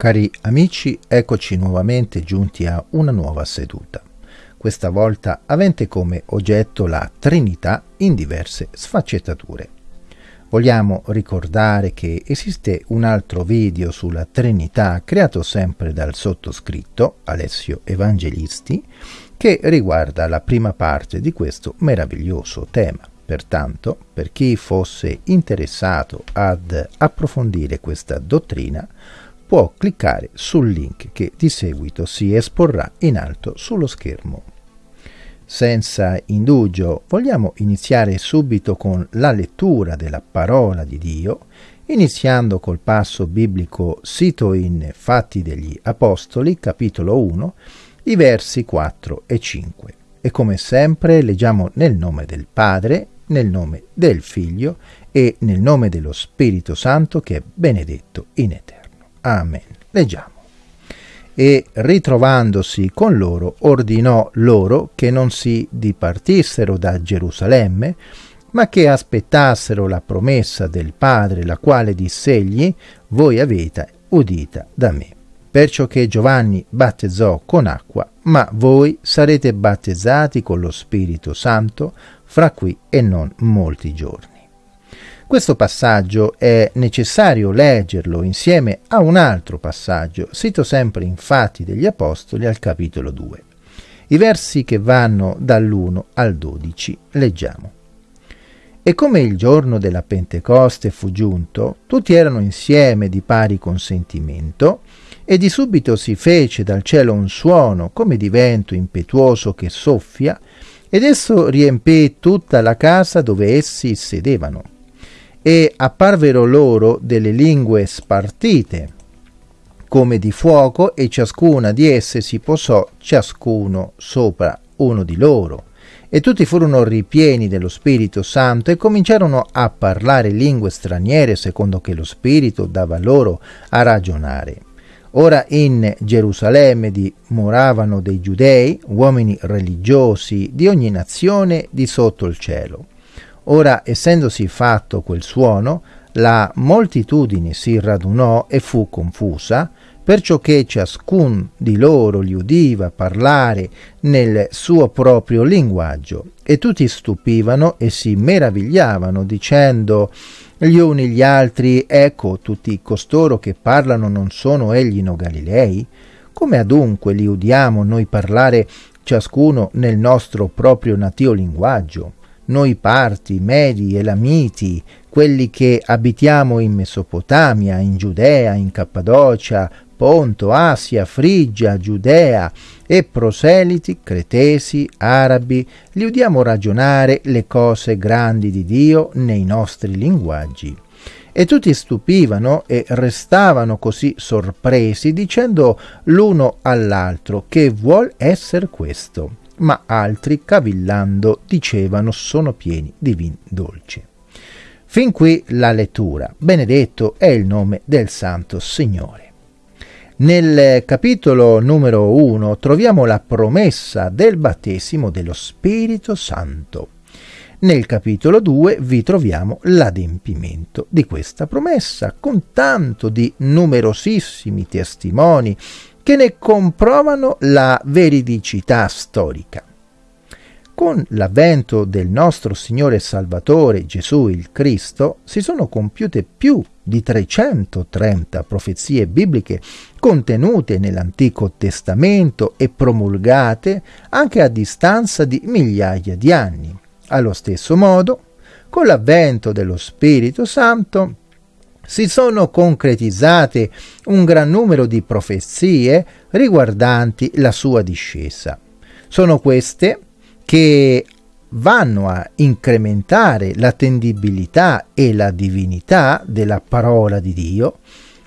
Cari amici, eccoci nuovamente giunti a una nuova seduta, questa volta avente come oggetto la Trinità in diverse sfaccettature. Vogliamo ricordare che esiste un altro video sulla Trinità creato sempre dal sottoscritto, Alessio Evangelisti, che riguarda la prima parte di questo meraviglioso tema. Pertanto, per chi fosse interessato ad approfondire questa dottrina, può cliccare sul link che di seguito si esporrà in alto sullo schermo. Senza indugio vogliamo iniziare subito con la lettura della parola di Dio, iniziando col passo biblico sito in Fatti degli Apostoli, capitolo 1, i versi 4 e 5. E come sempre leggiamo nel nome del Padre, nel nome del Figlio e nel nome dello Spirito Santo che è benedetto in eterno. Amen. Leggiamo. E ritrovandosi con loro, ordinò loro che non si dipartissero da Gerusalemme, ma che aspettassero la promessa del Padre, la quale diss'egli, voi avete udita da me. Perciò che Giovanni battezzò con acqua, ma voi sarete battezzati con lo Spirito Santo fra qui e non molti giorni. Questo passaggio è necessario leggerlo insieme a un altro passaggio, sito sempre in Fatti degli Apostoli al capitolo 2. I versi che vanno dall'1 al 12 leggiamo. E come il giorno della Pentecoste fu giunto, tutti erano insieme di pari consentimento, e di subito si fece dal cielo un suono come di vento impetuoso che soffia, ed esso riempì tutta la casa dove essi sedevano e apparvero loro delle lingue spartite come di fuoco e ciascuna di esse si posò ciascuno sopra uno di loro e tutti furono ripieni dello Spirito Santo e cominciarono a parlare lingue straniere secondo che lo Spirito dava loro a ragionare. Ora in Gerusalemme dimoravano dei giudei, uomini religiosi di ogni nazione di sotto il cielo. Ora, essendosi fatto quel suono, la moltitudine si radunò e fu confusa, perciò che ciascun di loro li udiva parlare nel suo proprio linguaggio, e tutti stupivano e si meravigliavano, dicendo gli uni gli altri, ecco, tutti costoro che parlano non sono egli no Galilei? Come adunque li udiamo noi parlare ciascuno nel nostro proprio natio linguaggio? Noi parti, medi, elamiti, quelli che abitiamo in Mesopotamia, in Giudea, in Cappadocia, Ponto, Asia, Frigia, Giudea e proseliti, cretesi, arabi, li udiamo ragionare le cose grandi di Dio nei nostri linguaggi. E tutti stupivano e restavano così sorpresi, dicendo l'uno all'altro che vuol essere questo ma altri, cavillando, dicevano sono pieni di vin dolce. Fin qui la lettura. Benedetto è il nome del Santo Signore. Nel capitolo numero 1 troviamo la promessa del battesimo dello Spirito Santo. Nel capitolo 2 vi troviamo l'adempimento di questa promessa, con tanto di numerosissimi testimoni che ne comprovano la veridicità storica. Con l'avvento del nostro Signore Salvatore Gesù il Cristo si sono compiute più di 330 profezie bibliche contenute nell'Antico Testamento e promulgate anche a distanza di migliaia di anni. Allo stesso modo, con l'avvento dello Spirito Santo si sono concretizzate un gran numero di profezie riguardanti la sua discesa. Sono queste che vanno a incrementare l'attendibilità e la divinità della parola di Dio,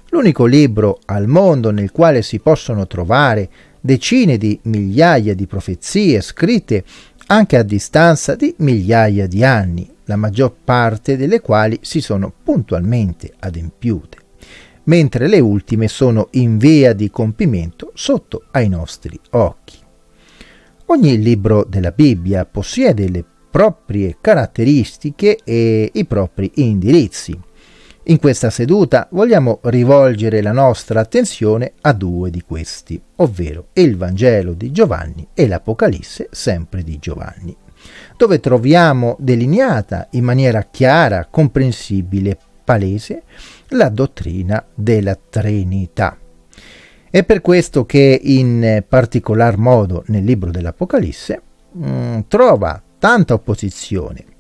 l'unico libro al mondo nel quale si possono trovare decine di migliaia di profezie scritte anche a distanza di migliaia di anni, la maggior parte delle quali si sono puntualmente adempiute, mentre le ultime sono in via di compimento sotto ai nostri occhi. Ogni libro della Bibbia possiede le proprie caratteristiche e i propri indirizzi. In questa seduta vogliamo rivolgere la nostra attenzione a due di questi, ovvero il Vangelo di Giovanni e l'Apocalisse sempre di Giovanni, dove troviamo delineata in maniera chiara, comprensibile, palese la dottrina della Trinità. È per questo che in particolar modo nel libro dell'Apocalisse mh, mm, trova tanta opposizione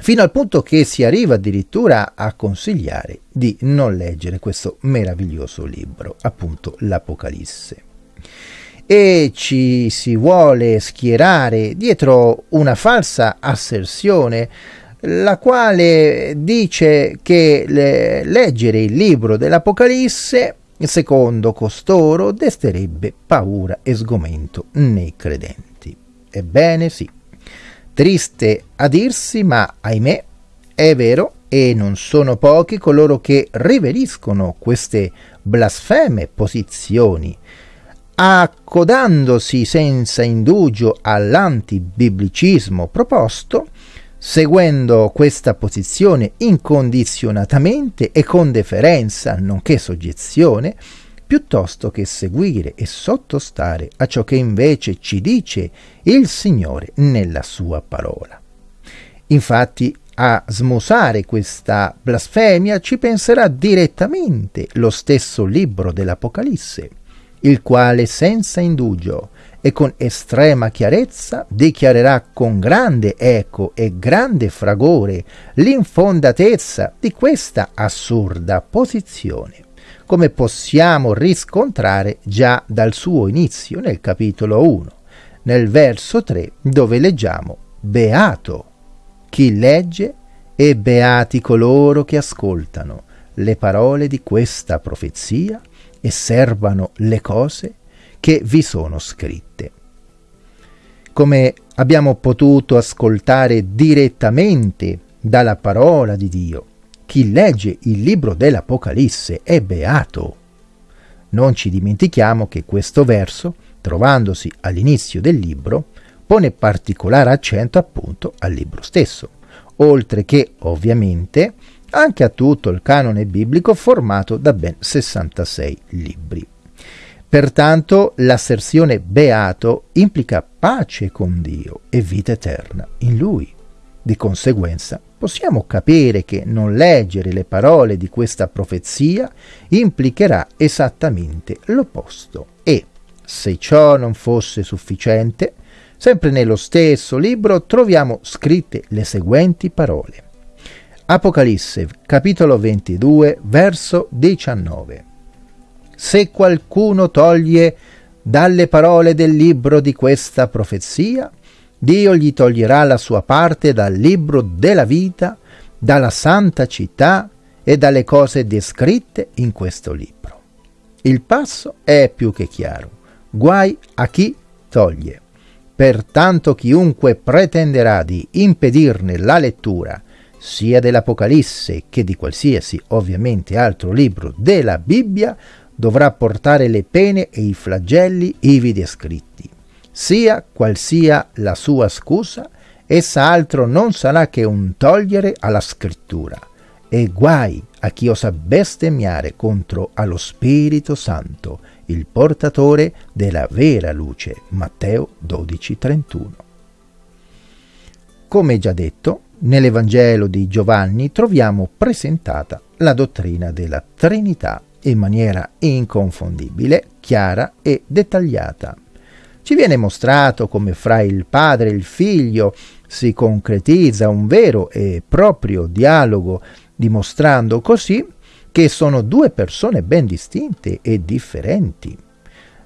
fino al punto che si arriva addirittura a consigliare di non leggere questo meraviglioso libro, appunto l'Apocalisse. E ci si vuole schierare dietro una falsa asserzione la quale dice che leggere il libro dell'Apocalisse, secondo costoro, desterebbe paura e sgomento nei credenti. Ebbene sì, Triste a dirsi, ma ahimè è vero e non sono pochi coloro che riveriscono queste blasfeme posizioni, accodandosi senza indugio all'antibiblicismo proposto, seguendo questa posizione incondizionatamente e con deferenza, nonché soggezione, piuttosto che seguire e sottostare a ciò che invece ci dice il Signore nella sua parola. Infatti, a smusare questa blasfemia ci penserà direttamente lo stesso libro dell'Apocalisse, il quale senza indugio e con estrema chiarezza dichiarerà con grande eco e grande fragore l'infondatezza di questa assurda posizione come possiamo riscontrare già dal suo inizio nel capitolo 1, nel verso 3, dove leggiamo Beato chi legge e beati coloro che ascoltano le parole di questa profezia e servano le cose che vi sono scritte. Come abbiamo potuto ascoltare direttamente dalla parola di Dio, chi legge il libro dell'Apocalisse è beato. Non ci dimentichiamo che questo verso, trovandosi all'inizio del libro, pone particolare accento appunto al libro stesso, oltre che ovviamente anche a tutto il canone biblico formato da ben 66 libri. Pertanto l'asserzione beato implica pace con Dio e vita eterna in Lui. Di conseguenza possiamo capire che non leggere le parole di questa profezia implicherà esattamente l'opposto e, se ciò non fosse sufficiente, sempre nello stesso libro troviamo scritte le seguenti parole. Apocalisse capitolo 22 verso 19. Se qualcuno toglie dalle parole del libro di questa profezia, Dio gli toglierà la sua parte dal libro della vita, dalla santa città e dalle cose descritte in questo libro. Il passo è più che chiaro. Guai a chi toglie. Pertanto chiunque pretenderà di impedirne la lettura sia dell'Apocalisse che di qualsiasi ovviamente altro libro della Bibbia dovrà portare le pene e i flagelli ivi descritti sia qual sia la sua scusa, essa altro non sarà che un togliere alla scrittura, e guai a chi osa bestemmiare contro allo Spirito Santo, il portatore della vera luce. Matteo 12:31. Come già detto, nell'Evangelo di Giovanni troviamo presentata la dottrina della Trinità in maniera inconfondibile, chiara e dettagliata ci viene mostrato come fra il padre e il figlio si concretizza un vero e proprio dialogo, dimostrando così che sono due persone ben distinte e differenti.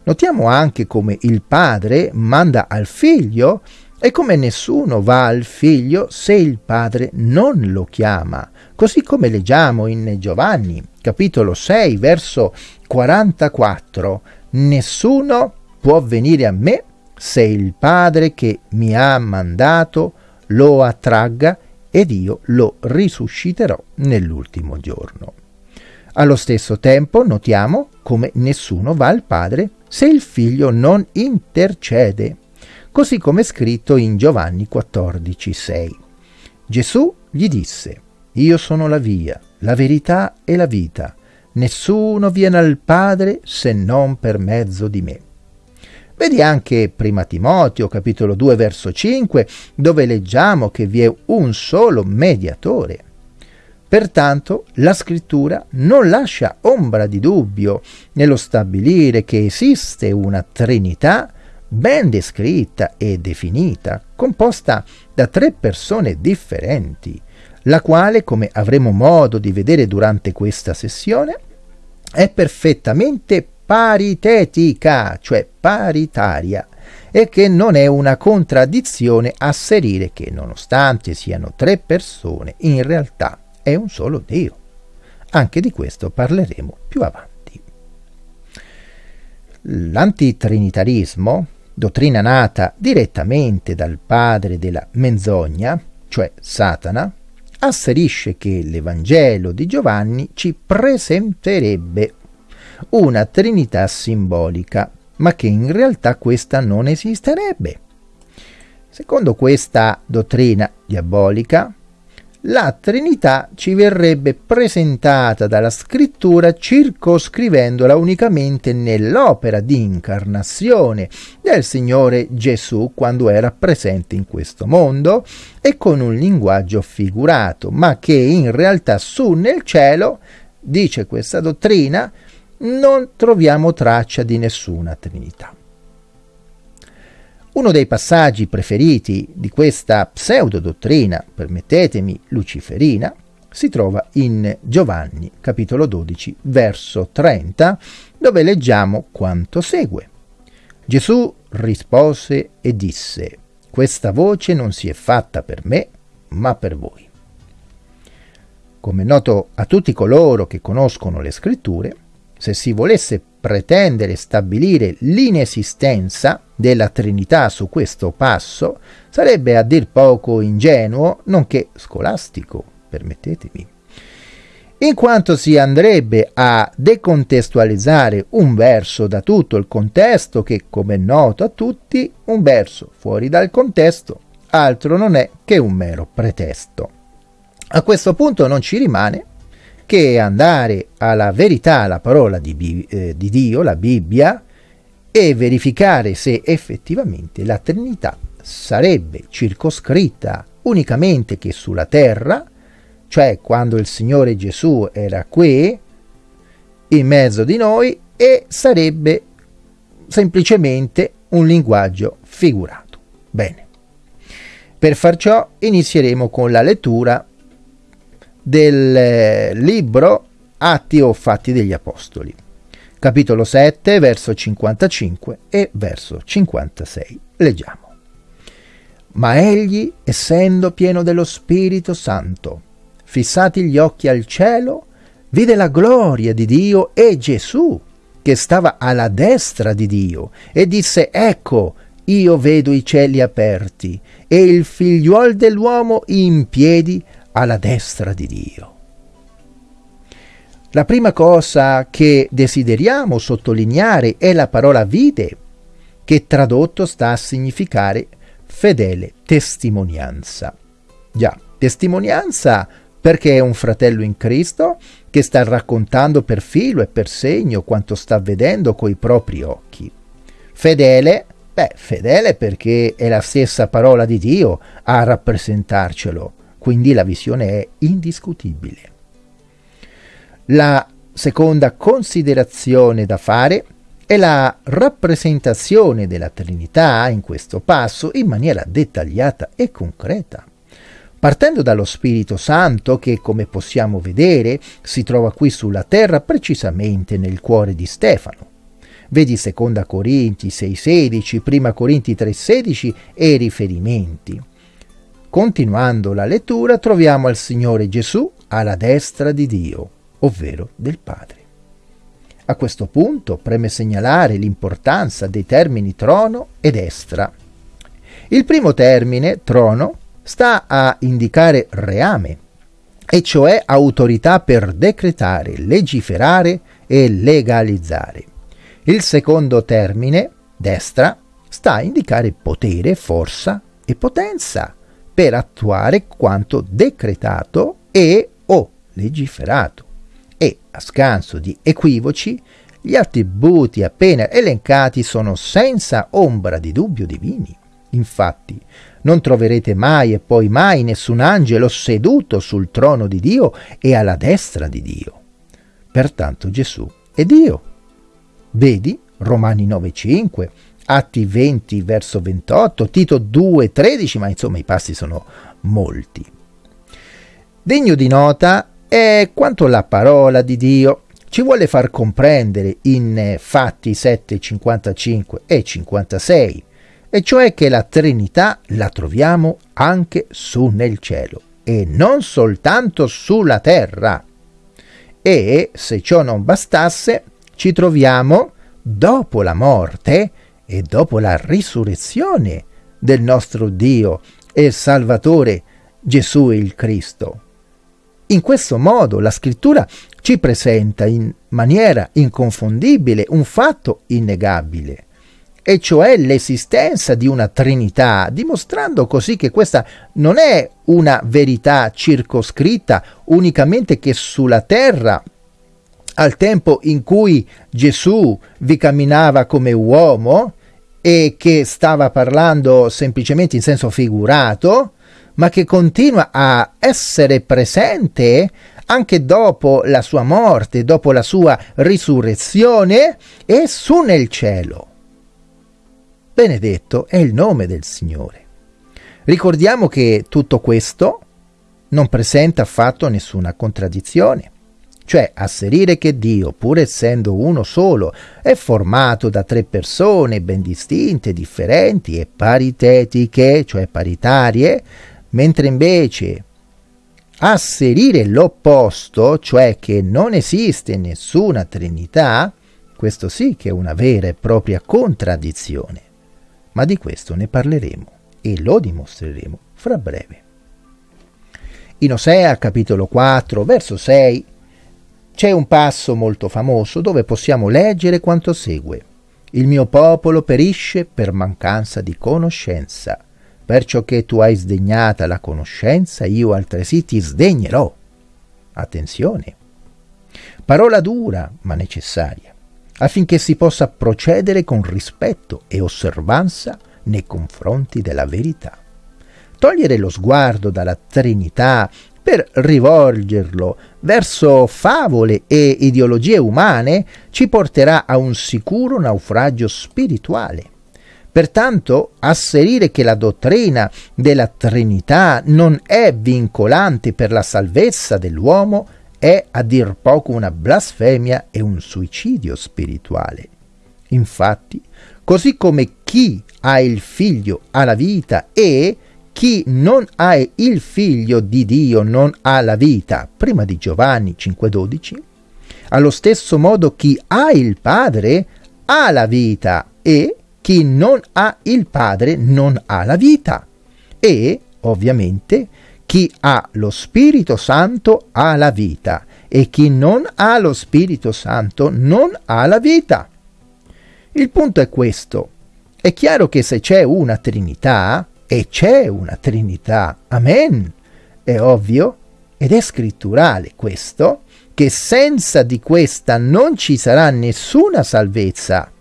Notiamo anche come il padre manda al figlio e come nessuno va al figlio se il padre non lo chiama, così come leggiamo in Giovanni, capitolo 6, verso 44. Nessuno può venire a me se il Padre che mi ha mandato lo attragga ed io lo risusciterò nell'ultimo giorno. Allo stesso tempo notiamo come nessuno va al Padre se il Figlio non intercede, così come è scritto in Giovanni 14,6. Gesù gli disse, Io sono la via, la verità e la vita. Nessuno viene al Padre se non per mezzo di me. Vedi anche Prima Timoteo, capitolo 2, verso 5, dove leggiamo che vi è un solo mediatore. Pertanto la scrittura non lascia ombra di dubbio nello stabilire che esiste una Trinità ben descritta e definita, composta da tre persone differenti, la quale, come avremo modo di vedere durante questa sessione, è perfettamente paritetica, cioè paritaria, e che non è una contraddizione asserire che nonostante siano tre persone, in realtà è un solo Dio. Anche di questo parleremo più avanti. L'antitrinitarismo, dottrina nata direttamente dal padre della menzogna, cioè Satana, asserisce che l'Evangelo di Giovanni ci presenterebbe una trinità simbolica, ma che in realtà questa non esisterebbe. Secondo questa dottrina diabolica, la Trinità ci verrebbe presentata dalla scrittura circoscrivendola unicamente nell'opera di incarnazione del Signore Gesù quando era presente in questo mondo e con un linguaggio figurato, ma che in realtà su nel cielo, dice questa dottrina, non troviamo traccia di nessuna Trinità. Uno dei passaggi preferiti di questa pseudodottrina, permettetemi, luciferina, si trova in Giovanni, capitolo 12, verso 30, dove leggiamo quanto segue. Gesù rispose e disse, questa voce non si è fatta per me, ma per voi. Come noto a tutti coloro che conoscono le scritture, se si volesse pretendere stabilire l'inesistenza della Trinità su questo passo, sarebbe a dir poco ingenuo, nonché scolastico, permettetemi, in quanto si andrebbe a decontestualizzare un verso da tutto il contesto che, come è noto a tutti, un verso fuori dal contesto altro non è che un mero pretesto. A questo punto non ci rimane che andare alla verità, alla parola di, eh, di Dio, la Bibbia, e verificare se effettivamente la Trinità sarebbe circoscritta unicamente che sulla terra, cioè quando il Signore Gesù era qui, in mezzo di noi, e sarebbe semplicemente un linguaggio figurato. Bene. Per far ciò inizieremo con la lettura del eh, libro Atti o Fatti degli Apostoli, capitolo 7, verso 55 e verso 56. Leggiamo. Ma egli, essendo pieno dello Spirito Santo, fissati gli occhi al cielo, vide la gloria di Dio e Gesù, che stava alla destra di Dio, e disse, ecco, io vedo i cieli aperti e il figliuol dell'uomo in piedi alla destra di Dio. La prima cosa che desideriamo sottolineare è la parola vide, che tradotto sta a significare fedele testimonianza. Già, testimonianza perché è un fratello in Cristo che sta raccontando per filo e per segno quanto sta vedendo coi propri occhi. Fedele, beh, fedele perché è la stessa parola di Dio a rappresentarcelo quindi la visione è indiscutibile. La seconda considerazione da fare è la rappresentazione della Trinità in questo passo in maniera dettagliata e concreta. Partendo dallo Spirito Santo che, come possiamo vedere, si trova qui sulla terra precisamente nel cuore di Stefano. Vedi 2 Corinti 6,16, 1 Corinti 3,16 e riferimenti. Continuando la lettura troviamo il Signore Gesù alla destra di Dio, ovvero del Padre. A questo punto preme segnalare l'importanza dei termini trono e destra. Il primo termine, trono, sta a indicare reame, e cioè autorità per decretare, legiferare e legalizzare. Il secondo termine, destra, sta a indicare potere, forza e potenza per attuare quanto decretato e o legiferato e, a scanso di equivoci, gli attributi appena elencati sono senza ombra di dubbio divini. Infatti, non troverete mai e poi mai nessun angelo seduto sul trono di Dio e alla destra di Dio. Pertanto Gesù è Dio. Vedi Romani 9:5, Atti 20 verso 28, Tito 2:13, ma insomma i passi sono molti. Degno di nota è quanto la parola di Dio ci vuole far comprendere in Fatti 7, 55 e 56, e cioè che la Trinità la troviamo anche su nel cielo e non soltanto sulla terra. E se ciò non bastasse, ci troviamo dopo la morte e dopo la risurrezione del nostro Dio e Salvatore Gesù il Cristo. In questo modo la scrittura ci presenta in maniera inconfondibile un fatto innegabile, e cioè l'esistenza di una Trinità, dimostrando così che questa non è una verità circoscritta unicamente che sulla terra, al tempo in cui Gesù vi camminava come uomo e che stava parlando semplicemente in senso figurato, ma che continua a essere presente anche dopo la sua morte, dopo la sua risurrezione e su nel cielo. Benedetto è il nome del Signore. Ricordiamo che tutto questo non presenta affatto nessuna contraddizione. Cioè, asserire che Dio, pur essendo uno solo, è formato da tre persone ben distinte, differenti e paritetiche, cioè paritarie, mentre invece asserire l'opposto, cioè che non esiste nessuna Trinità, questo sì che è una vera e propria contraddizione. Ma di questo ne parleremo e lo dimostreremo fra breve. In Osea capitolo 4, verso 6, c'è un passo molto famoso dove possiamo leggere quanto segue. Il mio popolo perisce per mancanza di conoscenza Perciò che tu hai sdegnata la conoscenza, io altresì ti sdegnerò. Attenzione. Parola dura, ma necessaria, affinché si possa procedere con rispetto e osservanza nei confronti della verità. Togliere lo sguardo dalla Trinità per rivolgerlo verso favole e ideologie umane ci porterà a un sicuro naufragio spirituale Pertanto, asserire che la dottrina della Trinità non è vincolante per la salvezza dell'uomo è a dir poco una blasfemia e un suicidio spirituale. Infatti, così come chi ha il figlio ha la vita e chi non ha il figlio di Dio non ha la vita, prima di Giovanni 5:12, allo stesso modo chi ha il Padre ha la vita e chi non ha il Padre non ha la vita. E, ovviamente, chi ha lo Spirito Santo ha la vita e chi non ha lo Spirito Santo non ha la vita. Il punto è questo. È chiaro che se c'è una Trinità, e c'è una Trinità, amen, è ovvio ed è scritturale questo, che senza di questa non ci sarà nessuna salvezza.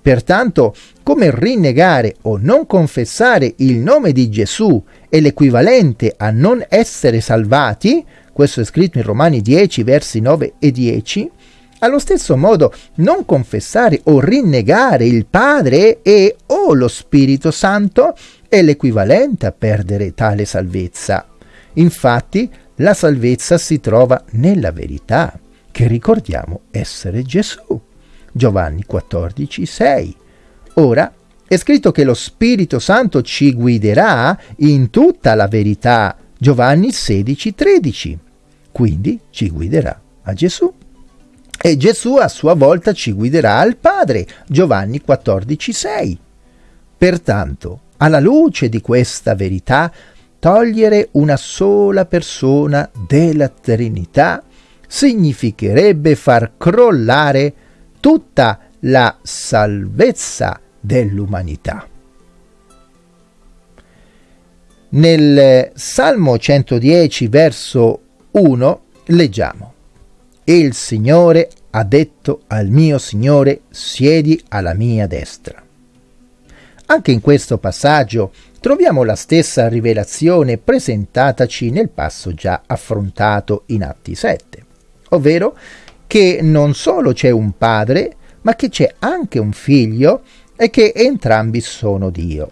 Pertanto, come rinnegare o non confessare il nome di Gesù è l'equivalente a non essere salvati, questo è scritto in Romani 10, versi 9 e 10, allo stesso modo non confessare o rinnegare il Padre e o lo Spirito Santo è l'equivalente a perdere tale salvezza. Infatti, la salvezza si trova nella verità, che ricordiamo essere Gesù. Giovanni 14, 6. Ora è scritto che lo Spirito Santo ci guiderà in tutta la verità. Giovanni 16, 13. Quindi ci guiderà a Gesù. E Gesù a sua volta ci guiderà al Padre. Giovanni 14, 6. Pertanto, alla luce di questa verità, togliere una sola persona della Trinità significherebbe far crollare tutta la salvezza dell'umanità. Nel Salmo 110, verso 1, Leggiamo. Il Signore ha detto al mio Signore, siedi alla mia destra. Anche in questo passaggio troviamo la stessa rivelazione presentataci nel passo già affrontato in Atti 7, ovvero che non solo c'è un padre, ma che c'è anche un figlio e che entrambi sono Dio.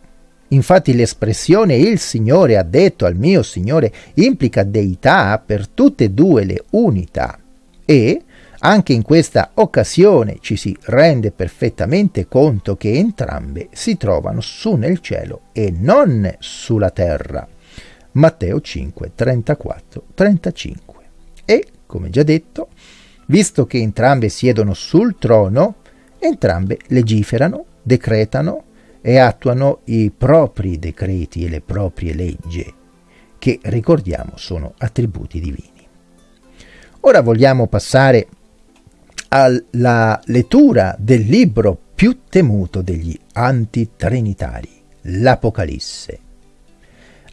Infatti l'espressione il Signore ha detto al mio Signore implica deità per tutte e due le unità e anche in questa occasione ci si rende perfettamente conto che entrambe si trovano su nel cielo e non sulla terra. Matteo 5, 34, 35. E, come già detto, visto che entrambe siedono sul trono, entrambe legiferano, decretano e attuano i propri decreti e le proprie leggi, che ricordiamo sono attributi divini. Ora vogliamo passare alla lettura del libro più temuto degli antitrinitari, l'Apocalisse.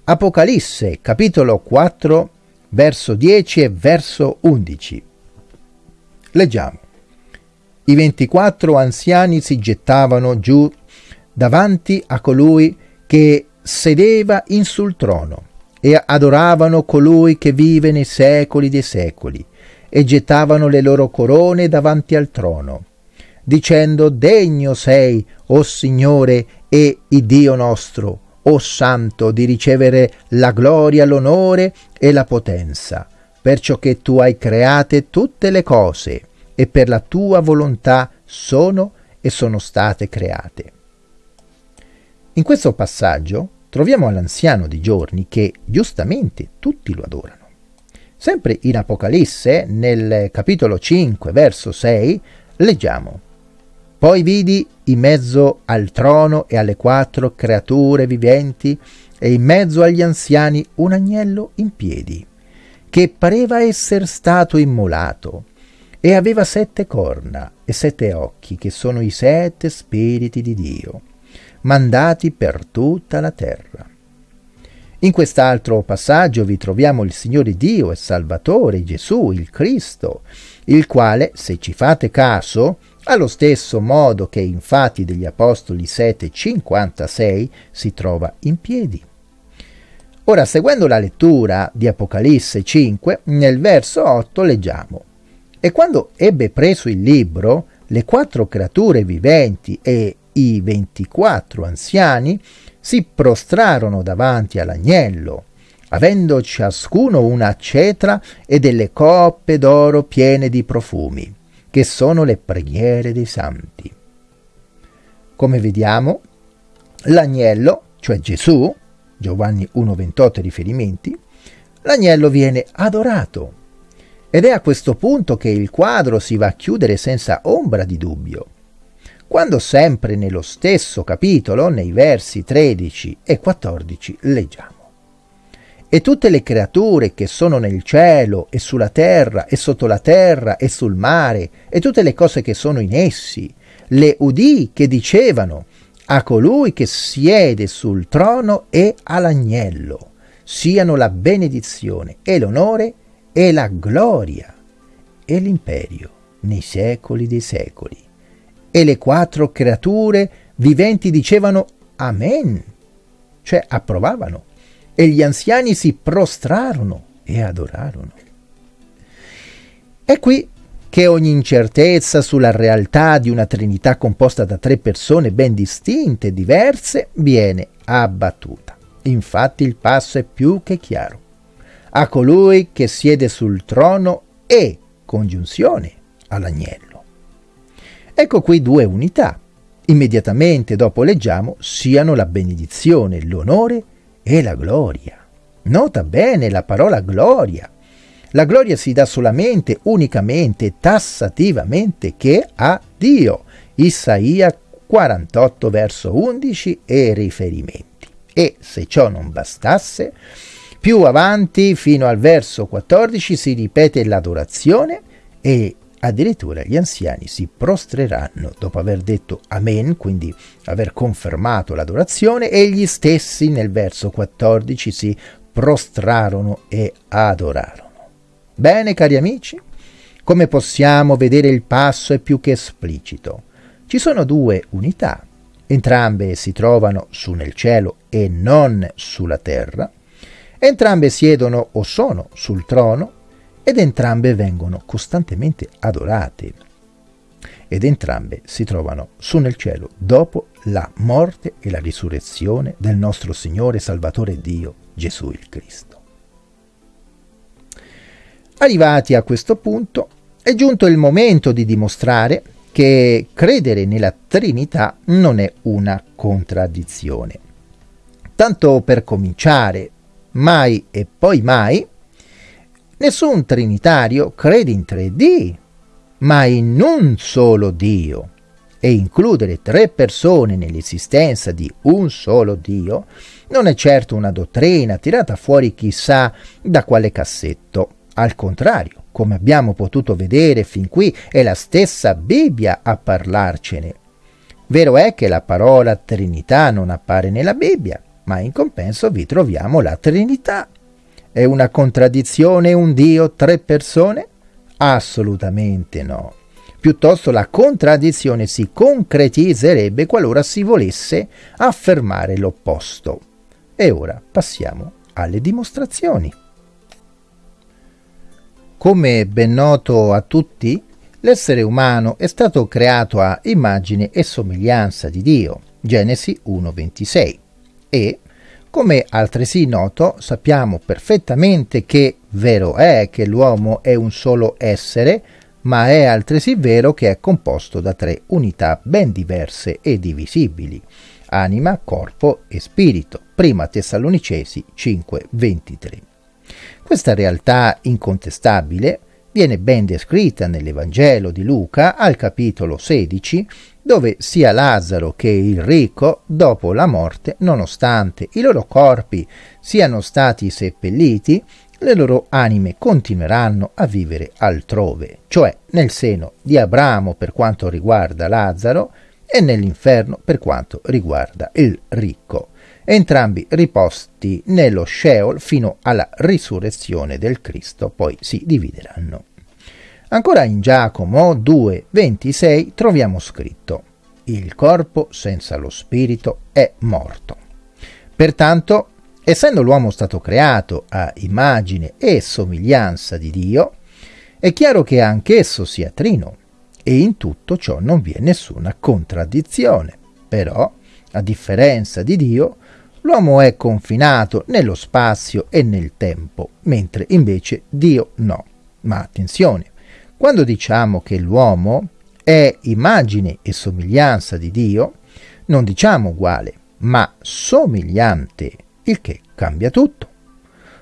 Apocalisse, capitolo 4, verso 10 e verso 11. Leggiamo. I 24 anziani si gettavano giù davanti a colui che sedeva in sul trono e adoravano colui che vive nei secoli dei secoli e gettavano le loro corone davanti al trono, dicendo Degno sei, o Signore e Dio nostro, o Santo, di ricevere la gloria, l'onore e la potenza, perciò che tu hai create tutte le cose e per la tua volontà sono e sono state create. In questo passaggio troviamo l'anziano di giorni che giustamente tutti lo adorano. Sempre in Apocalisse, nel capitolo 5, verso 6, leggiamo Poi vidi in mezzo al trono e alle quattro creature viventi e in mezzo agli anziani un agnello in piedi, che pareva essere stato immolato, e aveva sette corna e sette occhi, che sono i sette spiriti di Dio, mandati per tutta la terra. In quest'altro passaggio vi troviamo il Signore Dio e Salvatore Gesù, il Cristo, il quale, se ci fate caso, allo stesso modo che in Fatti degli Apostoli 7,56 si trova in piedi. Ora, seguendo la lettura di Apocalisse 5, nel verso 8 leggiamo E quando ebbe preso il libro, le quattro creature viventi e i ventiquattro anziani si prostrarono davanti all'agnello, avendo ciascuno una cetra e delle coppe d'oro piene di profumi, che sono le preghiere dei santi. Come vediamo, l'agnello, cioè Gesù, Giovanni 1,28 riferimenti, l'agnello viene adorato. Ed è a questo punto che il quadro si va a chiudere senza ombra di dubbio quando sempre nello stesso capitolo, nei versi 13 e 14, leggiamo. E tutte le creature che sono nel cielo e sulla terra e sotto la terra e sul mare e tutte le cose che sono in essi, le udì che dicevano a colui che siede sul trono e all'agnello, siano la benedizione e l'onore e la gloria e l'imperio nei secoli dei secoli e le quattro creature viventi dicevano Amen, cioè approvavano, e gli anziani si prostrarono e adorarono. È qui che ogni incertezza sulla realtà di una Trinità composta da tre persone ben distinte e diverse viene abbattuta. Infatti il passo è più che chiaro. A colui che siede sul trono e congiunzione all'agnello. Ecco qui due unità. Immediatamente dopo leggiamo siano la benedizione, l'onore e la gloria. Nota bene la parola gloria. La gloria si dà solamente, unicamente, tassativamente che a Dio. Isaia 48 verso 11 e riferimenti. E se ciò non bastasse, più avanti fino al verso 14 si ripete l'adorazione e Addirittura gli anziani si prostreranno dopo aver detto Amen, quindi aver confermato l'adorazione, e gli stessi nel verso 14 si prostrarono e adorarono. Bene, cari amici, come possiamo vedere il passo è più che esplicito. Ci sono due unità, entrambe si trovano su nel cielo e non sulla terra, entrambe siedono o sono sul trono ed entrambe vengono costantemente adorate ed entrambe si trovano su nel cielo dopo la morte e la risurrezione del nostro Signore Salvatore Dio Gesù il Cristo. Arrivati a questo punto, è giunto il momento di dimostrare che credere nella Trinità non è una contraddizione. Tanto per cominciare, mai e poi mai, nessun trinitario crede in tre D, ma in un solo Dio. E includere tre persone nell'esistenza di un solo Dio non è certo una dottrina tirata fuori chissà da quale cassetto. Al contrario, come abbiamo potuto vedere fin qui, è la stessa Bibbia a parlarcene. Vero è che la parola Trinità non appare nella Bibbia, ma in compenso vi troviamo la Trinità. È una contraddizione un Dio, tre persone? Assolutamente no. Piuttosto la contraddizione si concretizzerebbe qualora si volesse affermare l'opposto. E ora passiamo alle dimostrazioni. Come ben noto a tutti, l'essere umano è stato creato a immagine e somiglianza di Dio, Genesi 1.26, e, come altresì noto, sappiamo perfettamente che vero è che l'uomo è un solo essere, ma è altresì vero che è composto da tre unità ben diverse e divisibili, anima, corpo e spirito. Prima Tessalonicesi 5.23. Questa realtà incontestabile viene ben descritta nell'Evangelo di Luca al capitolo 16, dove sia Lazzaro che il ricco, dopo la morte, nonostante i loro corpi siano stati seppelliti, le loro anime continueranno a vivere altrove, cioè nel seno di Abramo per quanto riguarda Lazzaro e nell'inferno per quanto riguarda il ricco entrambi riposti nello Sheol fino alla risurrezione del Cristo, poi si divideranno. Ancora in Giacomo 2,26 troviamo scritto il corpo senza lo spirito è morto. Pertanto, essendo l'uomo stato creato a immagine e somiglianza di Dio, è chiaro che anch'esso sia trino e in tutto ciò non vi è nessuna contraddizione. Però, a differenza di Dio, L'uomo è confinato nello spazio e nel tempo, mentre invece Dio no. Ma attenzione, quando diciamo che l'uomo è immagine e somiglianza di Dio, non diciamo uguale, ma somigliante, il che cambia tutto.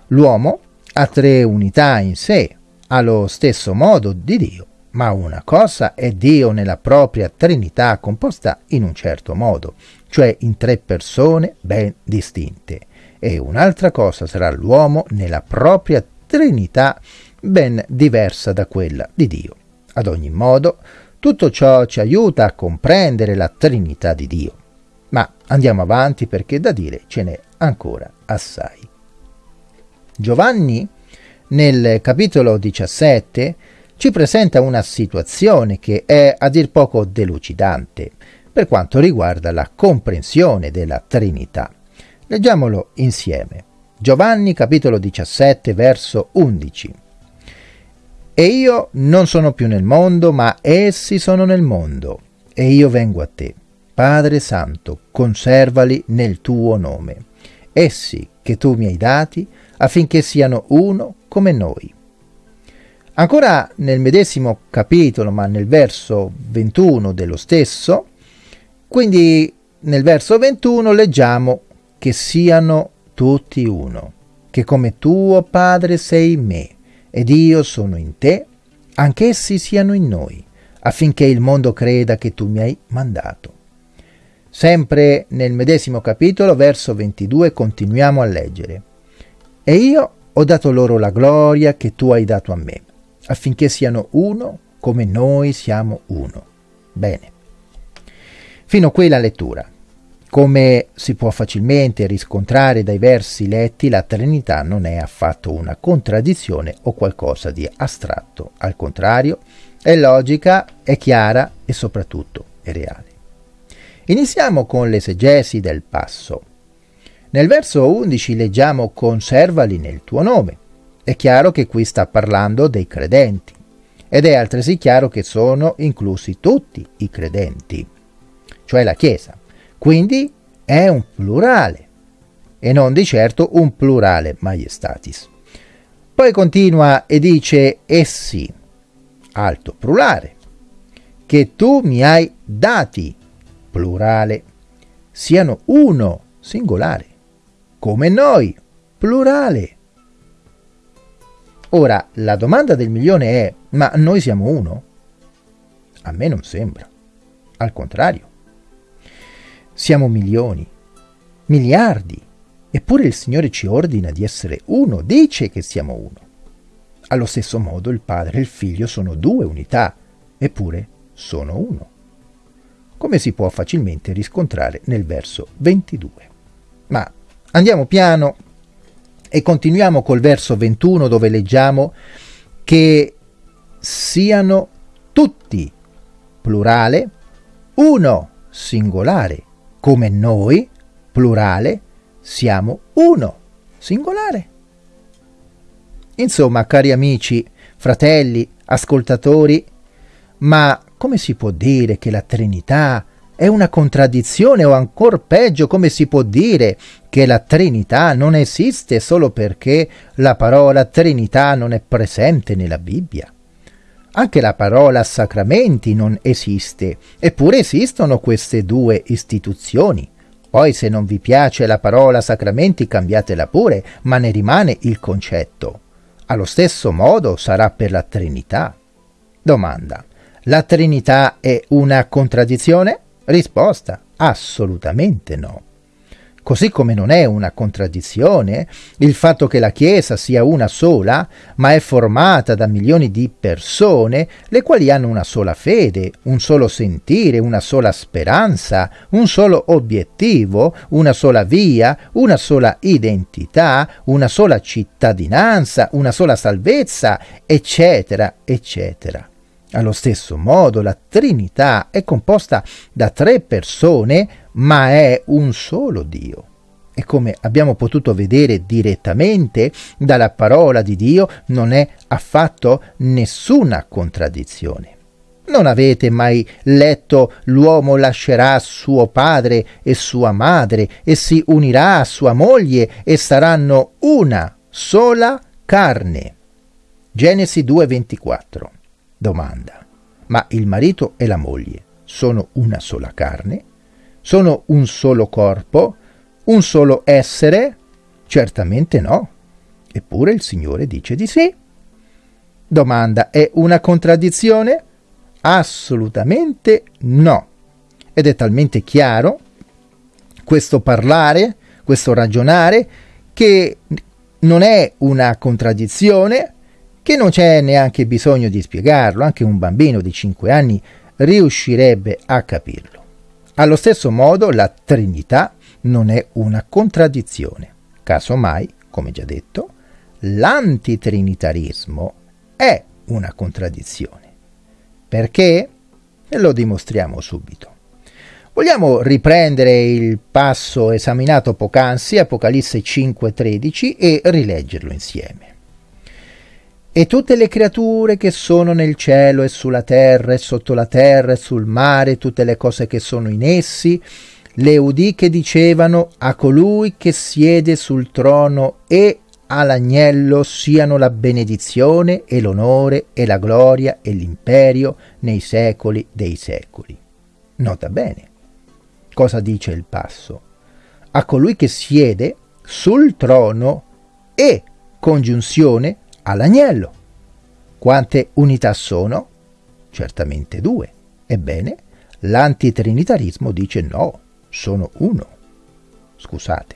L'uomo ha tre unità in sé, allo stesso modo di Dio, ma una cosa è Dio nella propria Trinità composta in un certo modo, cioè in tre persone ben distinte, e un'altra cosa sarà l'uomo nella propria Trinità ben diversa da quella di Dio. Ad ogni modo, tutto ciò ci aiuta a comprendere la Trinità di Dio. Ma andiamo avanti perché da dire ce n'è ancora assai. Giovanni, nel capitolo 17, ci presenta una situazione che è a dir poco delucidante per quanto riguarda la comprensione della Trinità. Leggiamolo insieme. Giovanni capitolo 17 verso 11. E io non sono più nel mondo, ma essi sono nel mondo, e io vengo a te. Padre Santo, conservali nel tuo nome, essi che tu mi hai dati, affinché siano uno come noi. Ancora nel medesimo capitolo, ma nel verso 21 dello stesso, quindi nel verso 21 leggiamo che siano tutti uno, che come tuo Padre sei me ed io sono in te, anch'essi siano in noi, affinché il mondo creda che tu mi hai mandato. Sempre nel medesimo capitolo, verso 22, continuiamo a leggere. E io ho dato loro la gloria che tu hai dato a me affinché siano uno come noi siamo uno. Bene. Fino qui la lettura. Come si può facilmente riscontrare dai versi letti, la Trinità non è affatto una contraddizione o qualcosa di astratto, al contrario, è logica, è chiara e soprattutto è reale. Iniziamo con l'esegesi del passo. Nel verso 11 leggiamo conservali nel tuo nome. È chiaro che qui sta parlando dei credenti ed è altresì chiaro che sono inclusi tutti i credenti, cioè la Chiesa. Quindi è un plurale e non di certo un plurale maiestatis. Poi continua e dice essi, alto plurale, che tu mi hai dati, plurale, siano uno, singolare, come noi, plurale. Ora, la domanda del milione è, ma noi siamo uno? A me non sembra. Al contrario. Siamo milioni, miliardi, eppure il Signore ci ordina di essere uno, dice che siamo uno. Allo stesso modo il Padre e il Figlio sono due unità, eppure sono uno. Come si può facilmente riscontrare nel verso 22. Ma andiamo piano e continuiamo col verso 21 dove leggiamo che siano tutti, plurale, uno, singolare, come noi, plurale, siamo uno, singolare. Insomma, cari amici, fratelli, ascoltatori, ma come si può dire che la Trinità è una contraddizione o ancor peggio come si può dire che la Trinità non esiste solo perché la parola Trinità non è presente nella Bibbia? Anche la parola sacramenti non esiste, eppure esistono queste due istituzioni. Poi se non vi piace la parola sacramenti cambiatela pure, ma ne rimane il concetto. Allo stesso modo sarà per la Trinità. Domanda. La Trinità è una contraddizione? Risposta, assolutamente no. Così come non è una contraddizione il fatto che la Chiesa sia una sola, ma è formata da milioni di persone, le quali hanno una sola fede, un solo sentire, una sola speranza, un solo obiettivo, una sola via, una sola identità, una sola cittadinanza, una sola salvezza, eccetera, eccetera. Allo stesso modo la Trinità è composta da tre persone, ma è un solo Dio. E come abbiamo potuto vedere direttamente dalla parola di Dio, non è affatto nessuna contraddizione. Non avete mai letto l'uomo lascerà suo padre e sua madre e si unirà a sua moglie e saranno una sola carne. Genesi 2:24 Domanda. Ma il marito e la moglie sono una sola carne? Sono un solo corpo? Un solo essere? Certamente no. Eppure il Signore dice di sì. Domanda. È una contraddizione? Assolutamente no. Ed è talmente chiaro questo parlare, questo ragionare, che non è una contraddizione, che non c'è neanche bisogno di spiegarlo, anche un bambino di 5 anni riuscirebbe a capirlo. Allo stesso modo la Trinità non è una contraddizione. Casomai, come già detto, l'antitrinitarismo è una contraddizione. Perché? Lo dimostriamo subito. Vogliamo riprendere il passo esaminato poc'anzi, Apocalisse 5:13, e rileggerlo insieme. E tutte le creature che sono nel cielo e sulla terra e sotto la terra e sul mare, tutte le cose che sono in essi, le udì che dicevano a colui che siede sul trono e all'agnello siano la benedizione e l'onore e la gloria e l'imperio nei secoli dei secoli. Nota bene cosa dice il passo. A colui che siede sul trono e congiunzione all'agnello. Quante unità sono? Certamente due. Ebbene, l'antitrinitarismo dice no, sono uno. Scusate,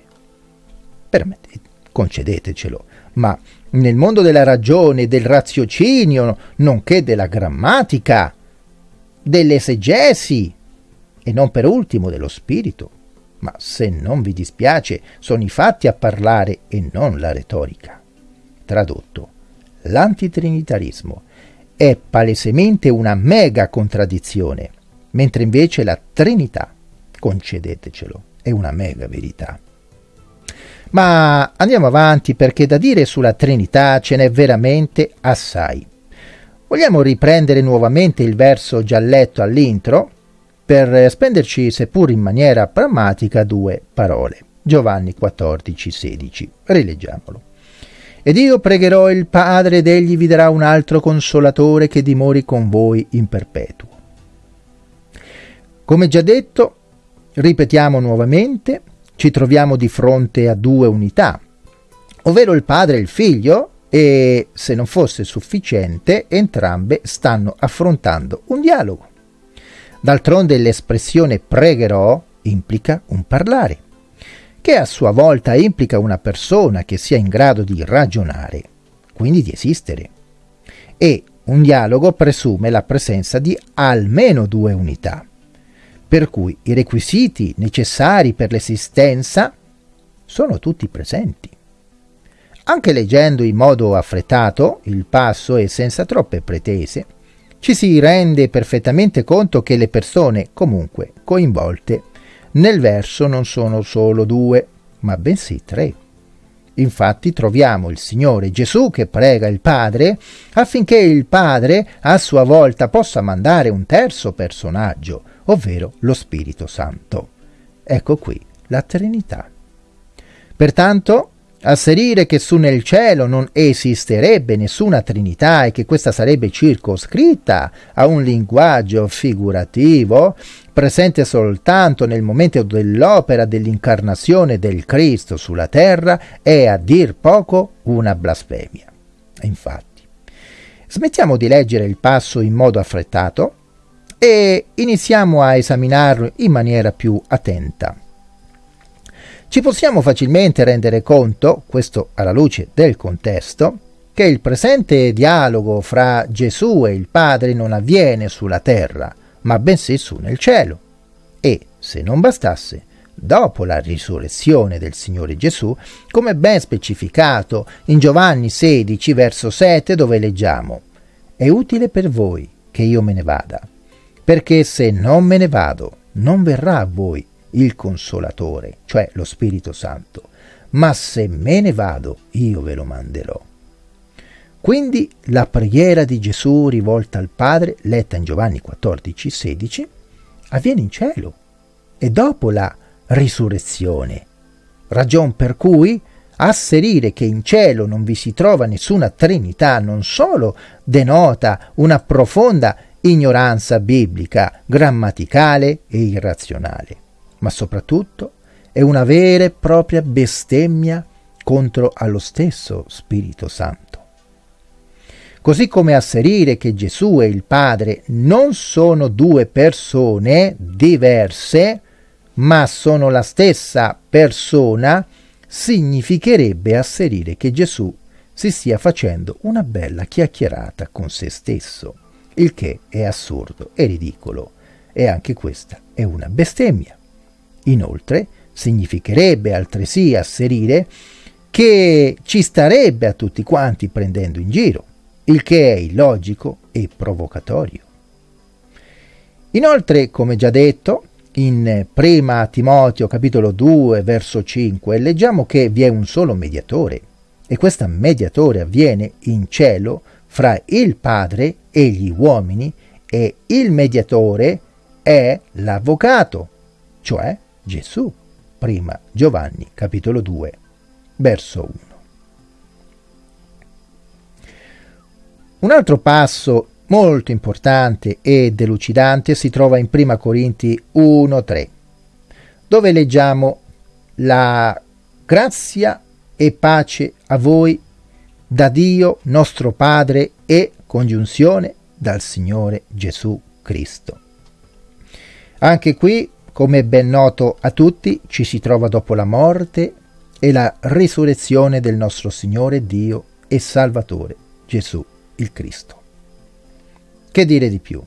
concedetecelo, ma nel mondo della ragione, del raziocinio, nonché della grammatica, dell'esegesi e non per ultimo dello spirito, ma se non vi dispiace, sono i fatti a parlare e non la retorica. Tradotto, l'antitrinitarismo è palesemente una mega contraddizione, mentre invece la Trinità, concedetecelo, è una mega verità. Ma andiamo avanti perché da dire sulla Trinità ce n'è veramente assai. Vogliamo riprendere nuovamente il verso già letto all'intro per spenderci, seppur in maniera pragmatica, due parole. Giovanni 14, 16. Rileggiamolo. Ed io pregherò il Padre ed egli vi darà un altro consolatore che dimori con voi in perpetuo. Come già detto, ripetiamo nuovamente, ci troviamo di fronte a due unità, ovvero il Padre e il Figlio, e se non fosse sufficiente, entrambe stanno affrontando un dialogo. D'altronde l'espressione pregherò implica un parlare, che a sua volta implica una persona che sia in grado di ragionare, quindi di esistere. E un dialogo presume la presenza di almeno due unità, per cui i requisiti necessari per l'esistenza sono tutti presenti. Anche leggendo in modo affrettato il passo e senza troppe pretese, ci si rende perfettamente conto che le persone comunque coinvolte nel verso non sono solo due, ma bensì tre. Infatti troviamo il Signore Gesù che prega il Padre affinché il Padre a sua volta possa mandare un terzo personaggio, ovvero lo Spirito Santo. Ecco qui la Trinità. Pertanto Asserire che su nel cielo non esisterebbe nessuna Trinità e che questa sarebbe circoscritta a un linguaggio figurativo presente soltanto nel momento dell'opera dell'incarnazione del Cristo sulla terra è a dir poco una blasfemia. Infatti, smettiamo di leggere il passo in modo affrettato e iniziamo a esaminarlo in maniera più attenta. Ci possiamo facilmente rendere conto, questo alla luce del contesto, che il presente dialogo fra Gesù e il Padre non avviene sulla terra, ma bensì su nel cielo. E, se non bastasse, dopo la risurrezione del Signore Gesù, come ben specificato in Giovanni 16, verso 7, dove leggiamo, è utile per voi che io me ne vada, perché se non me ne vado, non verrà a voi il Consolatore, cioè lo Spirito Santo, ma se me ne vado io ve lo manderò. Quindi la preghiera di Gesù rivolta al Padre, letta in Giovanni 14, 16, avviene in cielo. E dopo la risurrezione, ragion per cui asserire che in cielo non vi si trova nessuna Trinità non solo denota una profonda ignoranza biblica, grammaticale e irrazionale, ma soprattutto è una vera e propria bestemmia contro allo stesso Spirito Santo. Così come asserire che Gesù e il Padre non sono due persone diverse, ma sono la stessa persona, significherebbe asserire che Gesù si stia facendo una bella chiacchierata con se stesso, il che è assurdo e ridicolo, e anche questa è una bestemmia. Inoltre, significherebbe altresì asserire che ci starebbe a tutti quanti prendendo in giro, il che è illogico e provocatorio. Inoltre, come già detto, in prima Timoteo capitolo 2 verso 5 leggiamo che vi è un solo mediatore e questo mediatore avviene in cielo fra il Padre e gli uomini e il mediatore è l'avvocato, cioè Gesù. Prima Giovanni capitolo 2 verso 1. Un altro passo molto importante e delucidante si trova in Prima Corinti 1:3, dove leggiamo la grazia e pace a voi da Dio nostro Padre e congiunzione dal Signore Gesù Cristo. Anche qui come ben noto a tutti, ci si trova dopo la morte e la risurrezione del nostro Signore Dio e Salvatore Gesù il Cristo. Che dire di più?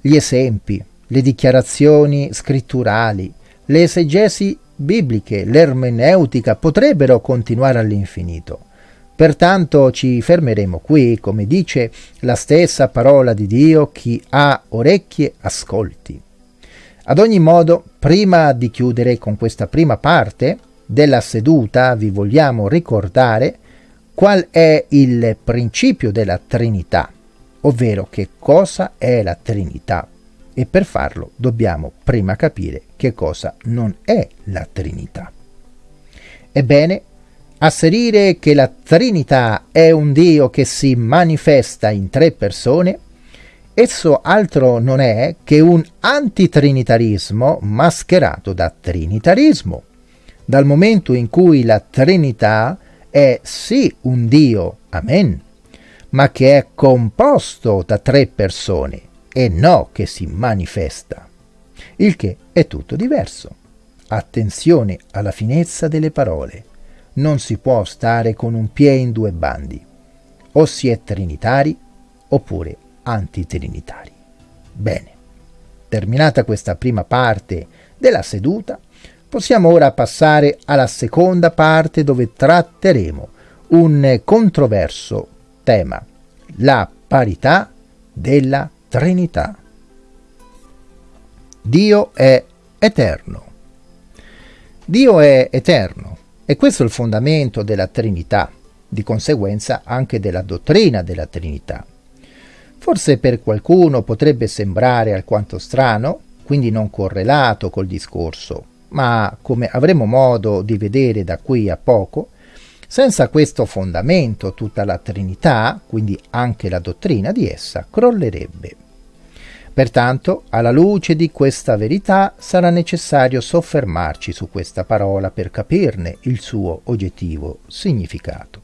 Gli esempi, le dichiarazioni scritturali, le esegesi bibliche, l'ermeneutica potrebbero continuare all'infinito. Pertanto ci fermeremo qui, come dice la stessa parola di Dio, chi ha orecchie ascolti. Ad ogni modo, prima di chiudere con questa prima parte della seduta, vi vogliamo ricordare qual è il principio della Trinità, ovvero che cosa è la Trinità. E per farlo dobbiamo prima capire che cosa non è la Trinità. Ebbene, asserire che la Trinità è un Dio che si manifesta in tre persone, esso altro non è che un antitrinitarismo mascherato da trinitarismo, dal momento in cui la Trinità è sì un Dio, amen, ma che è composto da tre persone e no che si manifesta, il che è tutto diverso. Attenzione alla finezza delle parole. Non si può stare con un piede in due bandi. O si è trinitari oppure antitrinitari. Bene, terminata questa prima parte della seduta, possiamo ora passare alla seconda parte dove tratteremo un controverso tema, la parità della Trinità. Dio è eterno. Dio è eterno e questo è il fondamento della Trinità, di conseguenza anche della dottrina della Trinità. Forse per qualcuno potrebbe sembrare alquanto strano, quindi non correlato col discorso, ma come avremo modo di vedere da qui a poco, senza questo fondamento tutta la Trinità, quindi anche la dottrina di essa, crollerebbe. Pertanto, alla luce di questa verità, sarà necessario soffermarci su questa parola per capirne il suo oggettivo significato.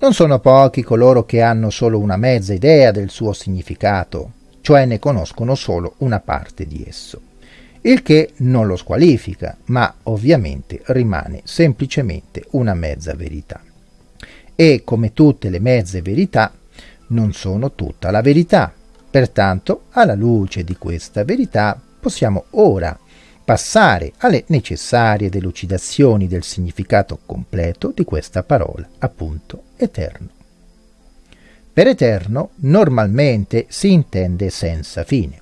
Non sono pochi coloro che hanno solo una mezza idea del suo significato, cioè ne conoscono solo una parte di esso, il che non lo squalifica, ma ovviamente rimane semplicemente una mezza verità. E come tutte le mezze verità, non sono tutta la verità, Pertanto, alla luce di questa verità, possiamo ora passare alle necessarie delucidazioni del significato completo di questa parola, appunto eterno. Per eterno normalmente si intende senza fine,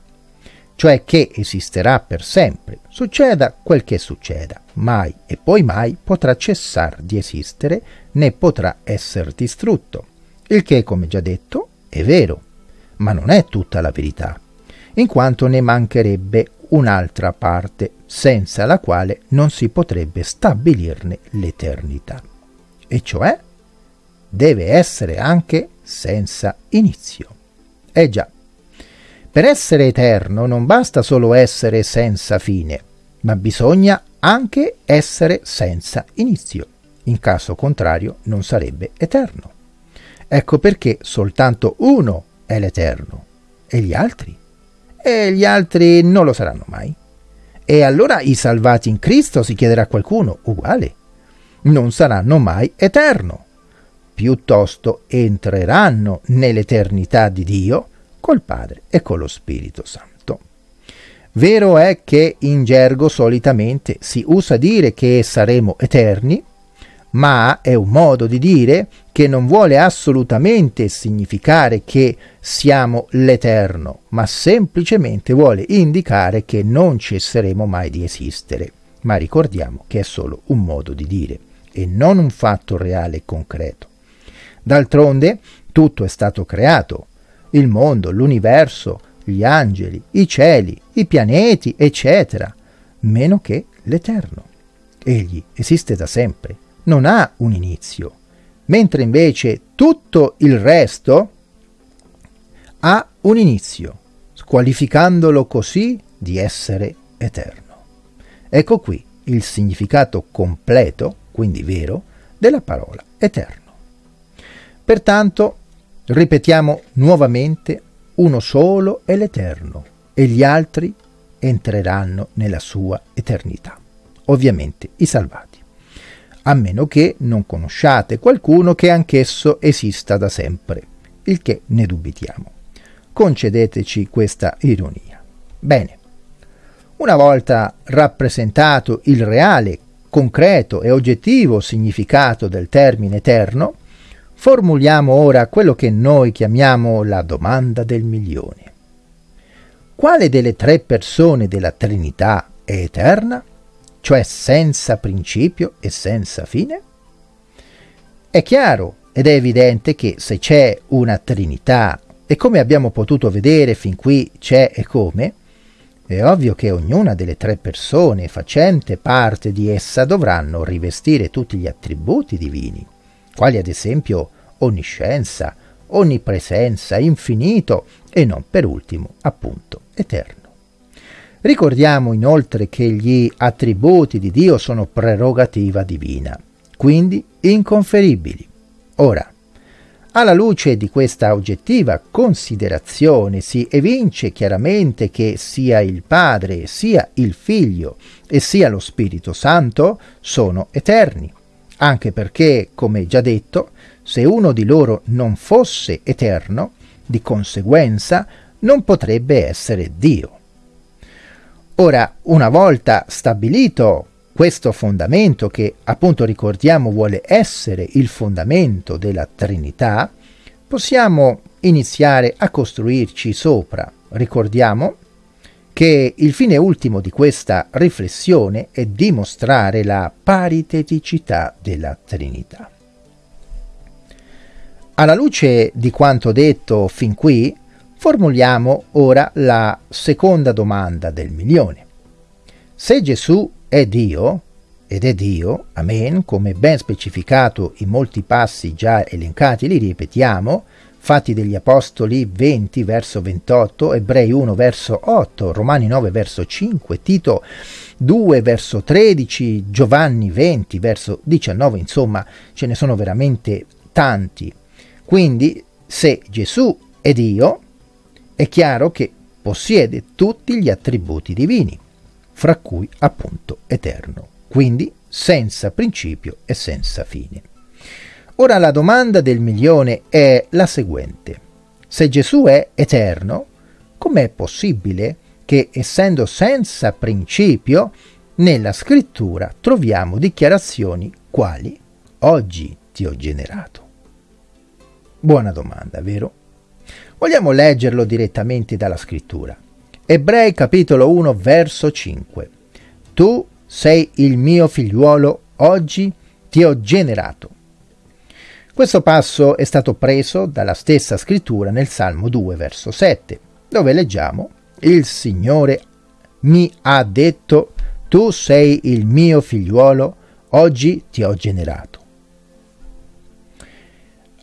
cioè che esisterà per sempre, succeda quel che succeda, mai e poi mai potrà cessare di esistere né potrà essere distrutto, il che, come già detto, è vero ma non è tutta la verità, in quanto ne mancherebbe un'altra parte, senza la quale non si potrebbe stabilirne l'eternità. E cioè deve essere anche senza inizio. Eh già, per essere eterno non basta solo essere senza fine, ma bisogna anche essere senza inizio. In caso contrario non sarebbe eterno. Ecco perché soltanto uno è l'Eterno. E gli altri? E gli altri non lo saranno mai. E allora i salvati in Cristo, si chiederà qualcuno, uguale, non saranno mai eterno. Piuttosto entreranno nell'eternità di Dio col Padre e con lo Spirito Santo. Vero è che in gergo solitamente si usa dire che saremo eterni, ma è un modo di dire che non vuole assolutamente significare che siamo l'Eterno, ma semplicemente vuole indicare che non cesseremo mai di esistere. Ma ricordiamo che è solo un modo di dire e non un fatto reale e concreto. D'altronde tutto è stato creato, il mondo, l'universo, gli angeli, i cieli, i pianeti, eccetera, meno che l'Eterno. Egli esiste da sempre non ha un inizio, mentre invece tutto il resto ha un inizio, squalificandolo così di essere eterno. Ecco qui il significato completo, quindi vero, della parola eterno. Pertanto, ripetiamo nuovamente, uno solo è l'eterno e gli altri entreranno nella sua eternità. Ovviamente i salvati a meno che non conosciate qualcuno che anch'esso esista da sempre, il che ne dubitiamo. Concedeteci questa ironia. Bene, Una volta rappresentato il reale, concreto e oggettivo significato del termine eterno, formuliamo ora quello che noi chiamiamo la domanda del milione. Quale delle tre persone della Trinità è eterna, cioè senza principio e senza fine? È chiaro ed è evidente che se c'è una Trinità, e come abbiamo potuto vedere fin qui c'è e come, è ovvio che ognuna delle tre persone facente parte di essa dovranno rivestire tutti gli attributi divini, quali ad esempio onniscienza, onnipresenza, infinito e non per ultimo, appunto, eterno. Ricordiamo inoltre che gli attributi di Dio sono prerogativa divina, quindi inconferibili. Ora, alla luce di questa oggettiva considerazione si evince chiaramente che sia il Padre, sia il Figlio e sia lo Spirito Santo sono eterni, anche perché, come già detto, se uno di loro non fosse eterno, di conseguenza non potrebbe essere Dio. Ora, una volta stabilito questo fondamento che appunto ricordiamo vuole essere il fondamento della Trinità, possiamo iniziare a costruirci sopra. Ricordiamo che il fine ultimo di questa riflessione è dimostrare la pariteticità della Trinità. Alla luce di quanto detto fin qui, formuliamo ora la seconda domanda del milione. Se Gesù è Dio, ed è Dio, amen, come ben specificato in molti passi già elencati, li ripetiamo, Fatti degli Apostoli 20 verso 28, Ebrei 1 verso 8, Romani 9 verso 5, Tito 2 verso 13, Giovanni 20 verso 19, insomma ce ne sono veramente tanti. Quindi se Gesù è Dio, è chiaro che possiede tutti gli attributi divini, fra cui appunto eterno, quindi senza principio e senza fine. Ora la domanda del milione è la seguente. Se Gesù è eterno, com'è possibile che, essendo senza principio, nella scrittura troviamo dichiarazioni quali oggi ti ho generato? Buona domanda, vero? Vogliamo leggerlo direttamente dalla scrittura. Ebrei capitolo 1 verso 5. Tu sei il mio figliuolo, oggi ti ho generato. Questo passo è stato preso dalla stessa scrittura nel Salmo 2 verso 7, dove leggiamo Il Signore mi ha detto tu sei il mio figliuolo, oggi ti ho generato.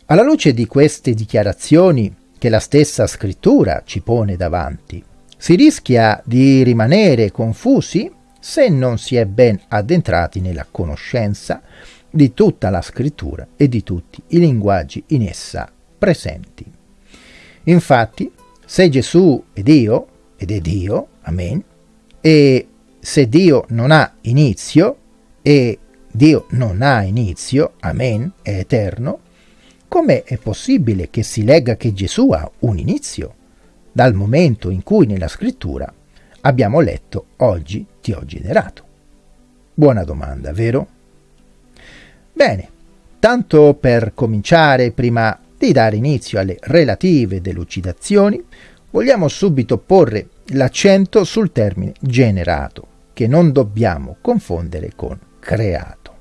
Alla luce di queste dichiarazioni che la stessa scrittura ci pone davanti, si rischia di rimanere confusi se non si è ben addentrati nella conoscenza di tutta la scrittura e di tutti i linguaggi in essa presenti. Infatti, se Gesù è Dio, ed è Dio, amen, e se Dio non ha inizio, e Dio non ha inizio, amen, è eterno, come è possibile che si legga che Gesù ha un inizio? Dal momento in cui nella scrittura abbiamo letto oggi ti ho generato. Buona domanda, vero? Bene, tanto per cominciare, prima di dare inizio alle relative delucidazioni, vogliamo subito porre l'accento sul termine generato, che non dobbiamo confondere con creato.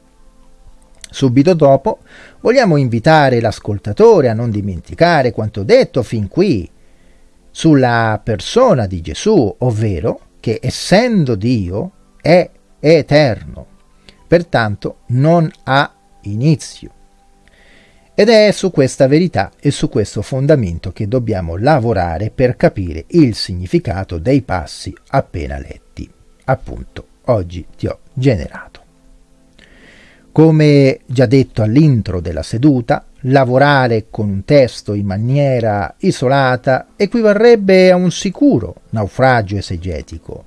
Subito dopo vogliamo invitare l'ascoltatore a non dimenticare quanto detto fin qui sulla persona di Gesù, ovvero che essendo Dio è eterno, pertanto non ha inizio. Ed è su questa verità e su questo fondamento che dobbiamo lavorare per capire il significato dei passi appena letti. Appunto, oggi ti ho generato. Come già detto all'intro della seduta, lavorare con un testo in maniera isolata equivarrebbe a un sicuro naufragio esegetico.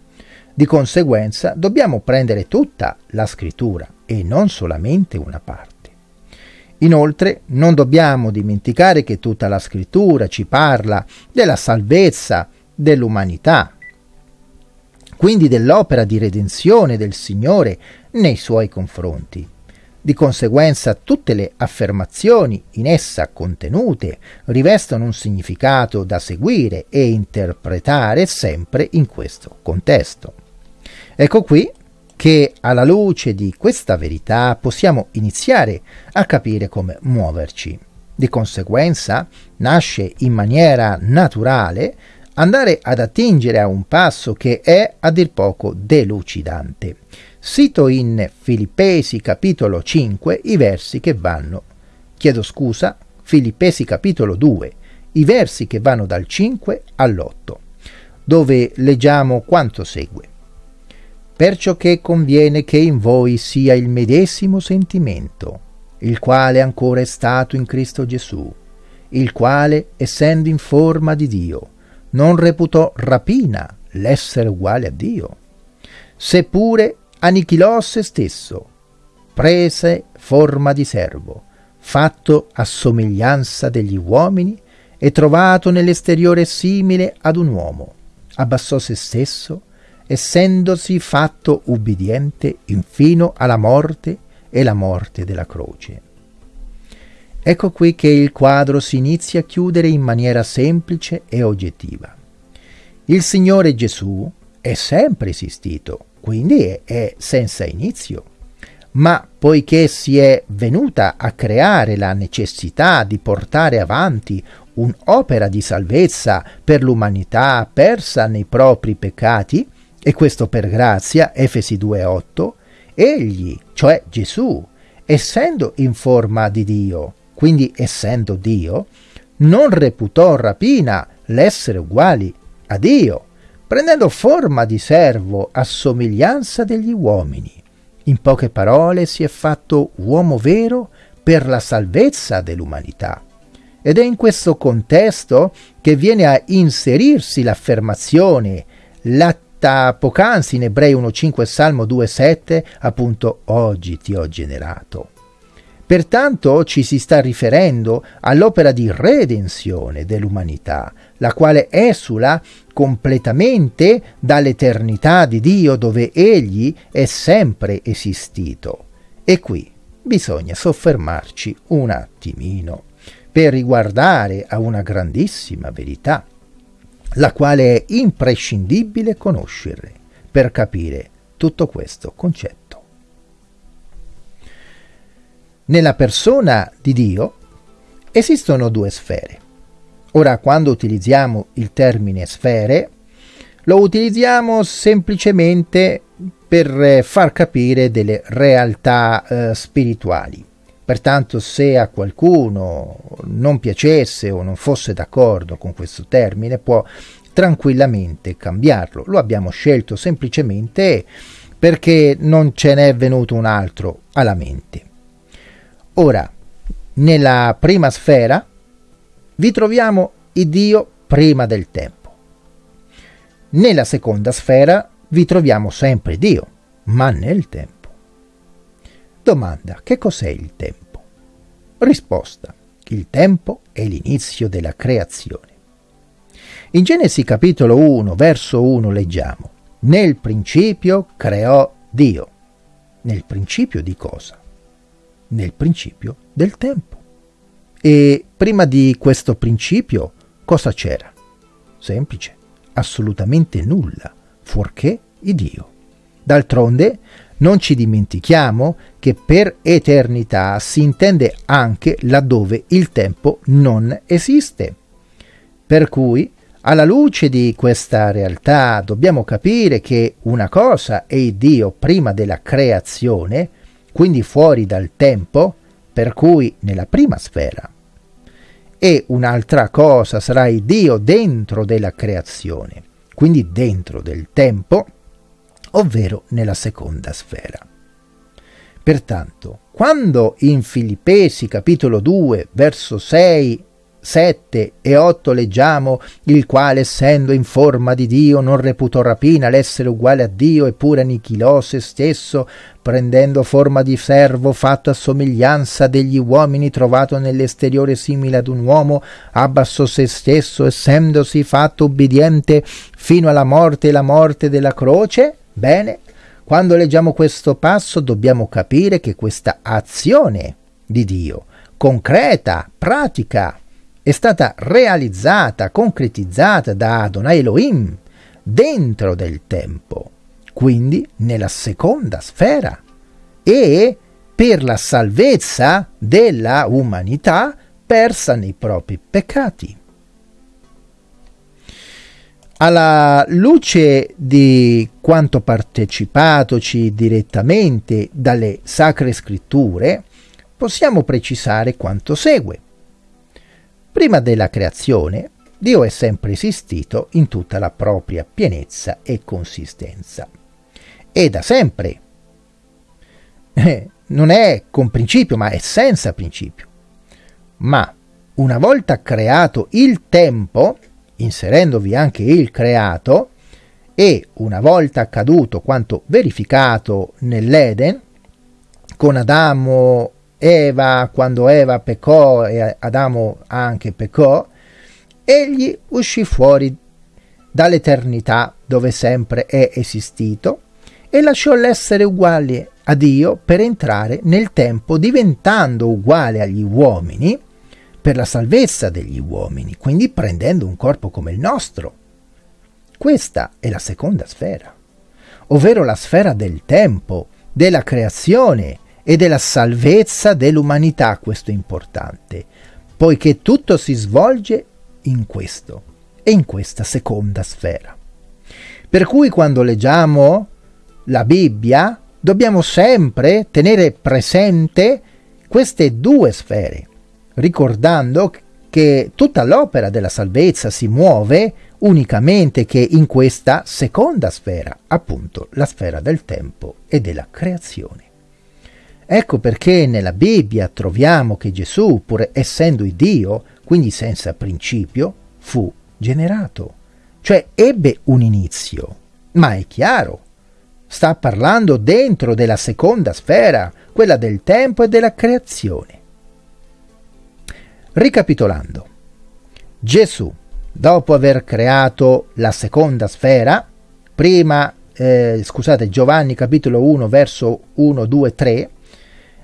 Di conseguenza dobbiamo prendere tutta la scrittura e non solamente una parte. Inoltre non dobbiamo dimenticare che tutta la scrittura ci parla della salvezza dell'umanità. quindi dell'opera di redenzione del Signore nei suoi confronti. Di conseguenza tutte le affermazioni in essa contenute rivestono un significato da seguire e interpretare sempre in questo contesto. Ecco qui che alla luce di questa verità possiamo iniziare a capire come muoverci. Di conseguenza nasce in maniera naturale andare ad attingere a un passo che è a dir poco delucidante. Cito in Filippesi capitolo 5 i versi che vanno, chiedo scusa, Filippesi capitolo 2, i versi che vanno dal 5 all'8, dove leggiamo quanto segue. Perciò che conviene che in voi sia il medesimo sentimento, il quale ancora è stato in Cristo Gesù, il quale, essendo in forma di Dio, non reputò rapina l'essere uguale a Dio, seppure annichilò se stesso, prese forma di servo, fatto a somiglianza degli uomini e trovato nell'esteriore simile ad un uomo, abbassò se stesso, essendosi fatto ubbidiente infino alla morte e la morte della croce. Ecco qui che il quadro si inizia a chiudere in maniera semplice e oggettiva. Il Signore Gesù è sempre esistito, quindi è senza inizio. Ma poiché si è venuta a creare la necessità di portare avanti un'opera di salvezza per l'umanità persa nei propri peccati, e questo per grazia, Efesi 2.8, egli, cioè Gesù, essendo in forma di Dio, quindi essendo Dio, non reputò rapina l'essere uguali a Dio, prendendo forma di servo a somiglianza degli uomini. In poche parole si è fatto uomo vero per la salvezza dell'umanità. Ed è in questo contesto che viene a inserirsi l'affermazione latta poc'anzi in Ebrei 1.5 Salmo 2.7 appunto oggi ti ho generato. Pertanto ci si sta riferendo all'opera di redenzione dell'umanità, la quale esula completamente dall'eternità di Dio dove egli è sempre esistito. E qui bisogna soffermarci un attimino per riguardare a una grandissima verità, la quale è imprescindibile conoscere per capire tutto questo concetto. Nella persona di Dio esistono due sfere. Ora, quando utilizziamo il termine sfere, lo utilizziamo semplicemente per far capire delle realtà eh, spirituali. Pertanto se a qualcuno non piacesse o non fosse d'accordo con questo termine può tranquillamente cambiarlo. Lo abbiamo scelto semplicemente perché non ce n'è venuto un altro alla mente. Ora, nella prima sfera vi troviamo il Dio prima del tempo. Nella seconda sfera vi troviamo sempre Dio, ma nel tempo. Domanda, che cos'è il tempo? Risposta, il tempo è l'inizio della creazione. In Genesi capitolo 1, verso 1 leggiamo, nel principio creò Dio. Nel principio di cosa? nel principio del tempo. E prima di questo principio cosa c'era? Semplice, assolutamente nulla, fuorché Dio. D'altronde non ci dimentichiamo che per eternità si intende anche laddove il tempo non esiste. Per cui, alla luce di questa realtà, dobbiamo capire che una cosa è Dio prima della creazione, quindi fuori dal tempo, per cui nella prima sfera. E un'altra cosa sarà il Dio dentro della creazione, quindi dentro del tempo, ovvero nella seconda sfera. Pertanto, quando in Filippesi capitolo 2, verso 6 7 e 8 leggiamo il quale essendo in forma di Dio non reputò rapina l'essere uguale a Dio eppure annichilò se stesso prendendo forma di servo fatto a somiglianza degli uomini trovato nell'esteriore simile ad un uomo abbassò se stesso essendosi fatto ubbidiente fino alla morte e la morte della croce bene quando leggiamo questo passo dobbiamo capire che questa azione di Dio concreta, pratica, è stata realizzata, concretizzata da Adonai Elohim dentro del tempo, quindi nella seconda sfera e per la salvezza della umanità persa nei propri peccati. Alla luce di quanto partecipatoci direttamente dalle sacre scritture, possiamo precisare quanto segue. Prima della creazione, Dio è sempre esistito in tutta la propria pienezza e consistenza. E da sempre. Eh, non è con principio, ma è senza principio. Ma una volta creato il tempo, inserendovi anche il creato, e una volta accaduto quanto verificato nell'Eden, con Adamo Eva, quando Eva peccò e Adamo anche peccò, egli uscì fuori dall'eternità dove sempre è esistito e lasciò l'essere uguale a Dio per entrare nel tempo diventando uguale agli uomini per la salvezza degli uomini, quindi prendendo un corpo come il nostro. Questa è la seconda sfera, ovvero la sfera del tempo, della creazione, e della salvezza dell'umanità, questo è importante, poiché tutto si svolge in questo e in questa seconda sfera. Per cui quando leggiamo la Bibbia dobbiamo sempre tenere presente queste due sfere, ricordando che tutta l'opera della salvezza si muove unicamente che in questa seconda sfera, appunto la sfera del tempo e della creazione. Ecco perché nella Bibbia troviamo che Gesù, pur essendo Dio, quindi senza principio, fu generato, cioè ebbe un inizio. Ma è chiaro, sta parlando dentro della seconda sfera, quella del tempo e della creazione. Ricapitolando, Gesù, dopo aver creato la seconda sfera, prima, eh, scusate, Giovanni capitolo 1 verso 1, 2, 3,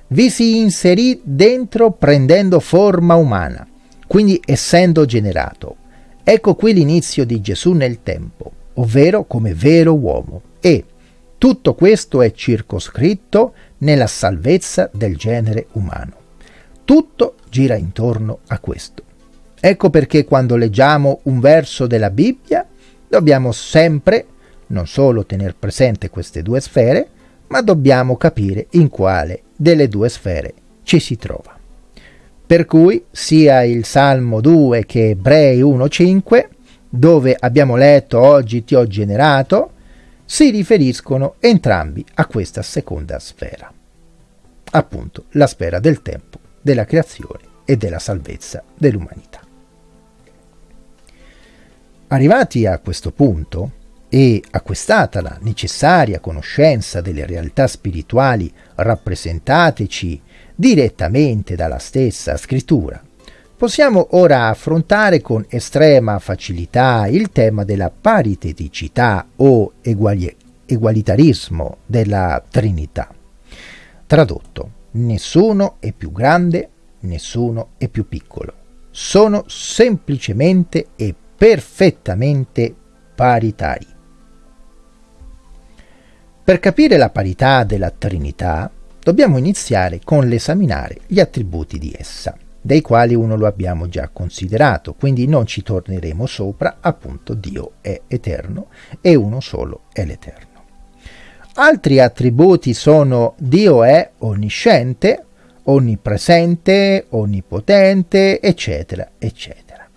vi si inserì dentro prendendo forma umana, quindi essendo generato. Ecco qui l'inizio di Gesù nel tempo, ovvero come vero uomo. E tutto questo è circoscritto nella salvezza del genere umano. Tutto gira intorno a questo. Ecco perché quando leggiamo un verso della Bibbia dobbiamo sempre non solo tenere presente queste due sfere, ma dobbiamo capire in quale delle due sfere ci si trova. Per cui sia il Salmo 2 che Ebrei 1.5, dove abbiamo letto oggi ti ho generato, si riferiscono entrambi a questa seconda sfera, appunto la sfera del tempo, della creazione e della salvezza dell'umanità. Arrivati a questo punto, e acquistata la necessaria conoscenza delle realtà spirituali rappresentateci direttamente dalla stessa scrittura, possiamo ora affrontare con estrema facilità il tema della pariteticità o eguali- egualitarismo della Trinità. Tradotto, nessuno è più grande, nessuno è più piccolo. Sono semplicemente e perfettamente paritari. Per capire la parità della Trinità dobbiamo iniziare con l'esaminare gli attributi di essa, dei quali uno lo abbiamo già considerato, quindi non ci torneremo sopra, appunto Dio è eterno e uno solo è l'eterno. Altri attributi sono Dio è onnisciente, onnipresente, onnipotente, eccetera, eccetera.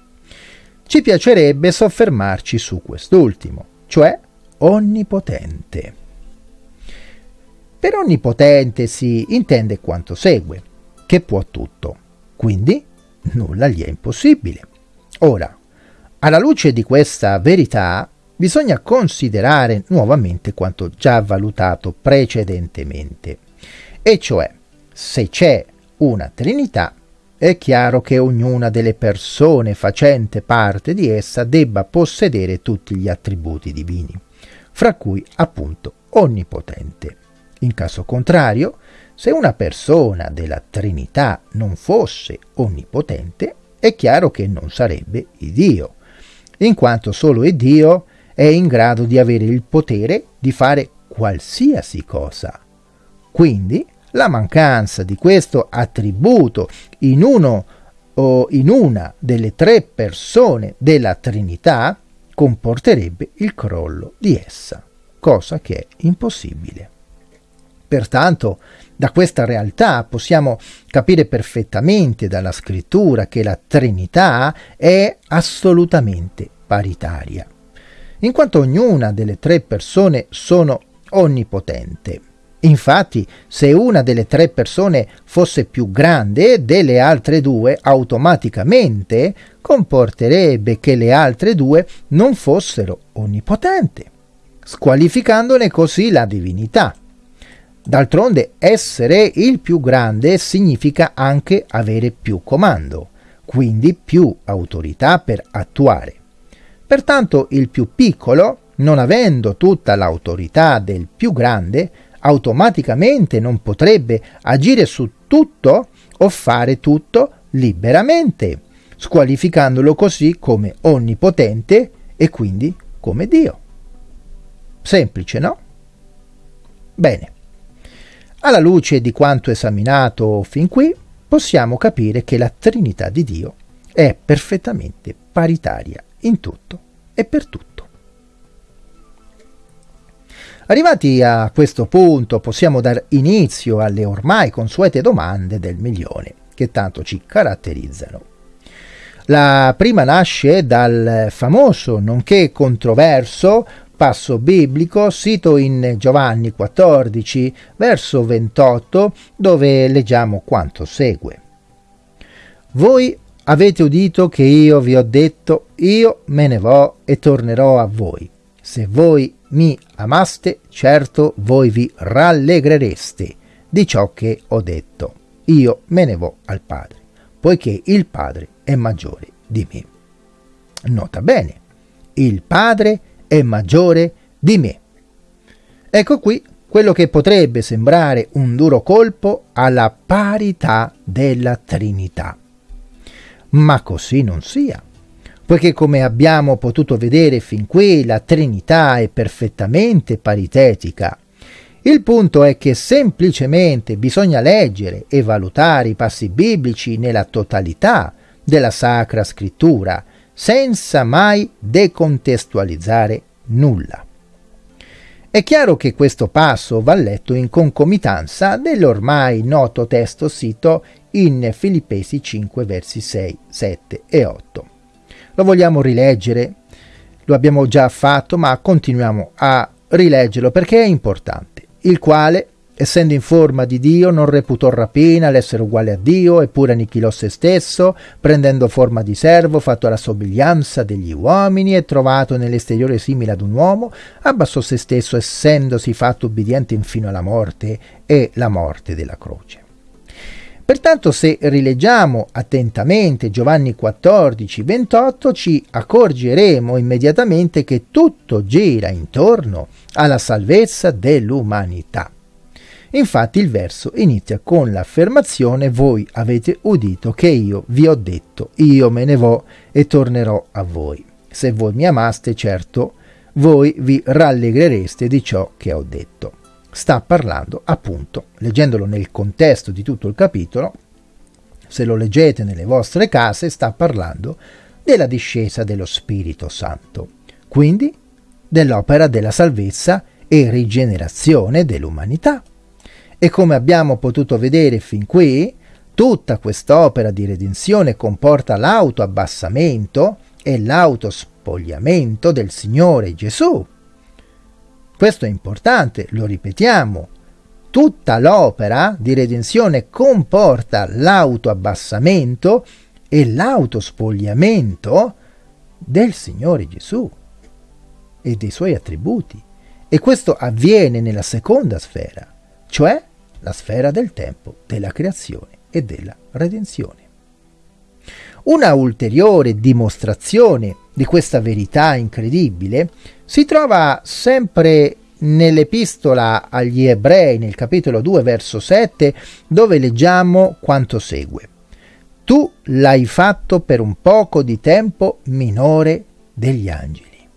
Ci piacerebbe soffermarci su quest'ultimo, cioè onnipotente. Per onnipotente si intende quanto segue, che può tutto, quindi nulla gli è impossibile. Ora, alla luce di questa verità, bisogna considerare nuovamente quanto già valutato precedentemente, e cioè se c'è una Trinità, è chiaro che ognuna delle persone facente parte di essa debba possedere tutti gli attributi divini, fra cui appunto onnipotente. In caso contrario, se una persona della Trinità non fosse onnipotente, è chiaro che non sarebbe Dio, in quanto solo Dio è in grado di avere il potere di fare qualsiasi cosa. Quindi la mancanza di questo attributo in uno o in una delle tre persone della Trinità comporterebbe il crollo di essa, cosa che è impossibile. Pertanto, da questa realtà possiamo capire perfettamente dalla scrittura che la Trinità è assolutamente paritaria, in quanto ognuna delle tre persone sono onnipotente Infatti, se una delle tre persone fosse più grande delle altre due, automaticamente comporterebbe che le altre due non fossero onnipotenti, squalificandone così la divinità. D'altronde, essere il più grande significa anche avere più comando, quindi più autorità per attuare. Pertanto il più piccolo, non avendo tutta l'autorità del più grande, automaticamente non potrebbe agire su tutto o fare tutto liberamente, squalificandolo così come onnipotente e quindi come Dio. Semplice, no? Bene. Alla luce di quanto esaminato fin qui, possiamo capire che la Trinità di Dio è perfettamente paritaria in tutto e per tutto. Arrivati a questo punto possiamo dar inizio alle ormai consuete domande del milione, che tanto ci caratterizzano. La prima nasce dal famoso, nonché controverso, passo biblico sito in Giovanni 14, verso 28, dove leggiamo quanto segue. Voi avete udito che io vi ho detto, io me ne vo e tornerò a voi. Se voi mi amaste, certo voi vi rallegrereste di ciò che ho detto. Io me ne vo al Padre, poiché il Padre è maggiore di me. Nota bene, il Padre è maggiore di me. Ecco qui quello che potrebbe sembrare un duro colpo alla parità della Trinità. Ma così non sia poiché come abbiamo potuto vedere fin qui la Trinità è perfettamente paritetica. Il punto è che semplicemente bisogna leggere e valutare i passi biblici nella totalità della Sacra Scrittura, senza mai decontestualizzare nulla. È chiaro che questo passo va letto in concomitanza dell'ormai noto testo sito in Filippesi 5 versi 6, 7 e 8. Lo vogliamo rileggere? Lo abbiamo già fatto, ma continuiamo a rileggerlo perché è importante. Il quale, essendo in forma di Dio, non reputò rapina l'essere uguale a Dio, eppure annichilò se stesso, prendendo forma di servo, fatto alla somiglianza degli uomini e trovato nell'esteriore simile ad un uomo, abbassò se stesso, essendosi fatto ubbidiente infino alla morte e la morte della croce. Pertanto se rileggiamo attentamente Giovanni 14, 28 ci accorgeremo immediatamente che tutto gira intorno alla salvezza dell'umanità. Infatti il verso inizia con l'affermazione voi avete udito che io vi ho detto, io me ne vo e tornerò a voi. Se voi mi amaste, certo, voi vi rallegrereste di ciò che ho detto sta parlando appunto, leggendolo nel contesto di tutto il capitolo, se lo leggete nelle vostre case, sta parlando della discesa dello Spirito Santo, quindi dell'opera della salvezza e rigenerazione dell'umanità. E come abbiamo potuto vedere fin qui, tutta quest'opera di redenzione comporta l'autoabbassamento e l'autospogliamento del Signore Gesù, questo è importante, lo ripetiamo. Tutta l'opera di redenzione comporta l'autoabbassamento e l'autospogliamento del Signore Gesù e dei suoi attributi. E questo avviene nella seconda sfera, cioè la sfera del tempo, della creazione e della redenzione. Una ulteriore dimostrazione di questa verità incredibile si trova sempre nell'epistola agli ebrei nel capitolo 2 verso 7 dove leggiamo quanto segue. Tu l'hai fatto per un poco di tempo minore degli angeli.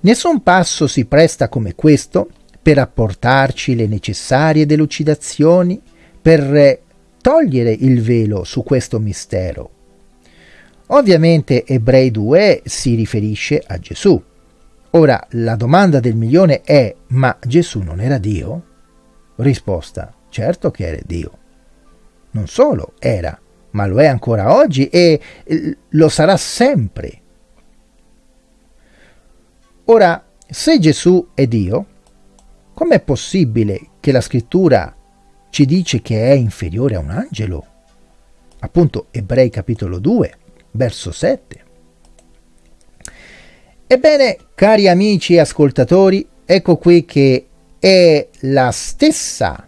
Nessun passo si presta come questo per apportarci le necessarie delucidazioni, per togliere il velo su questo mistero. Ovviamente Ebrei 2 si riferisce a Gesù, Ora, la domanda del milione è, ma Gesù non era Dio? Risposta, certo che era Dio. Non solo era, ma lo è ancora oggi e lo sarà sempre. Ora, se Gesù è Dio, com'è possibile che la scrittura ci dice che è inferiore a un angelo? Appunto, Ebrei capitolo 2, verso 7. Ebbene, cari amici e ascoltatori, ecco qui che è la stessa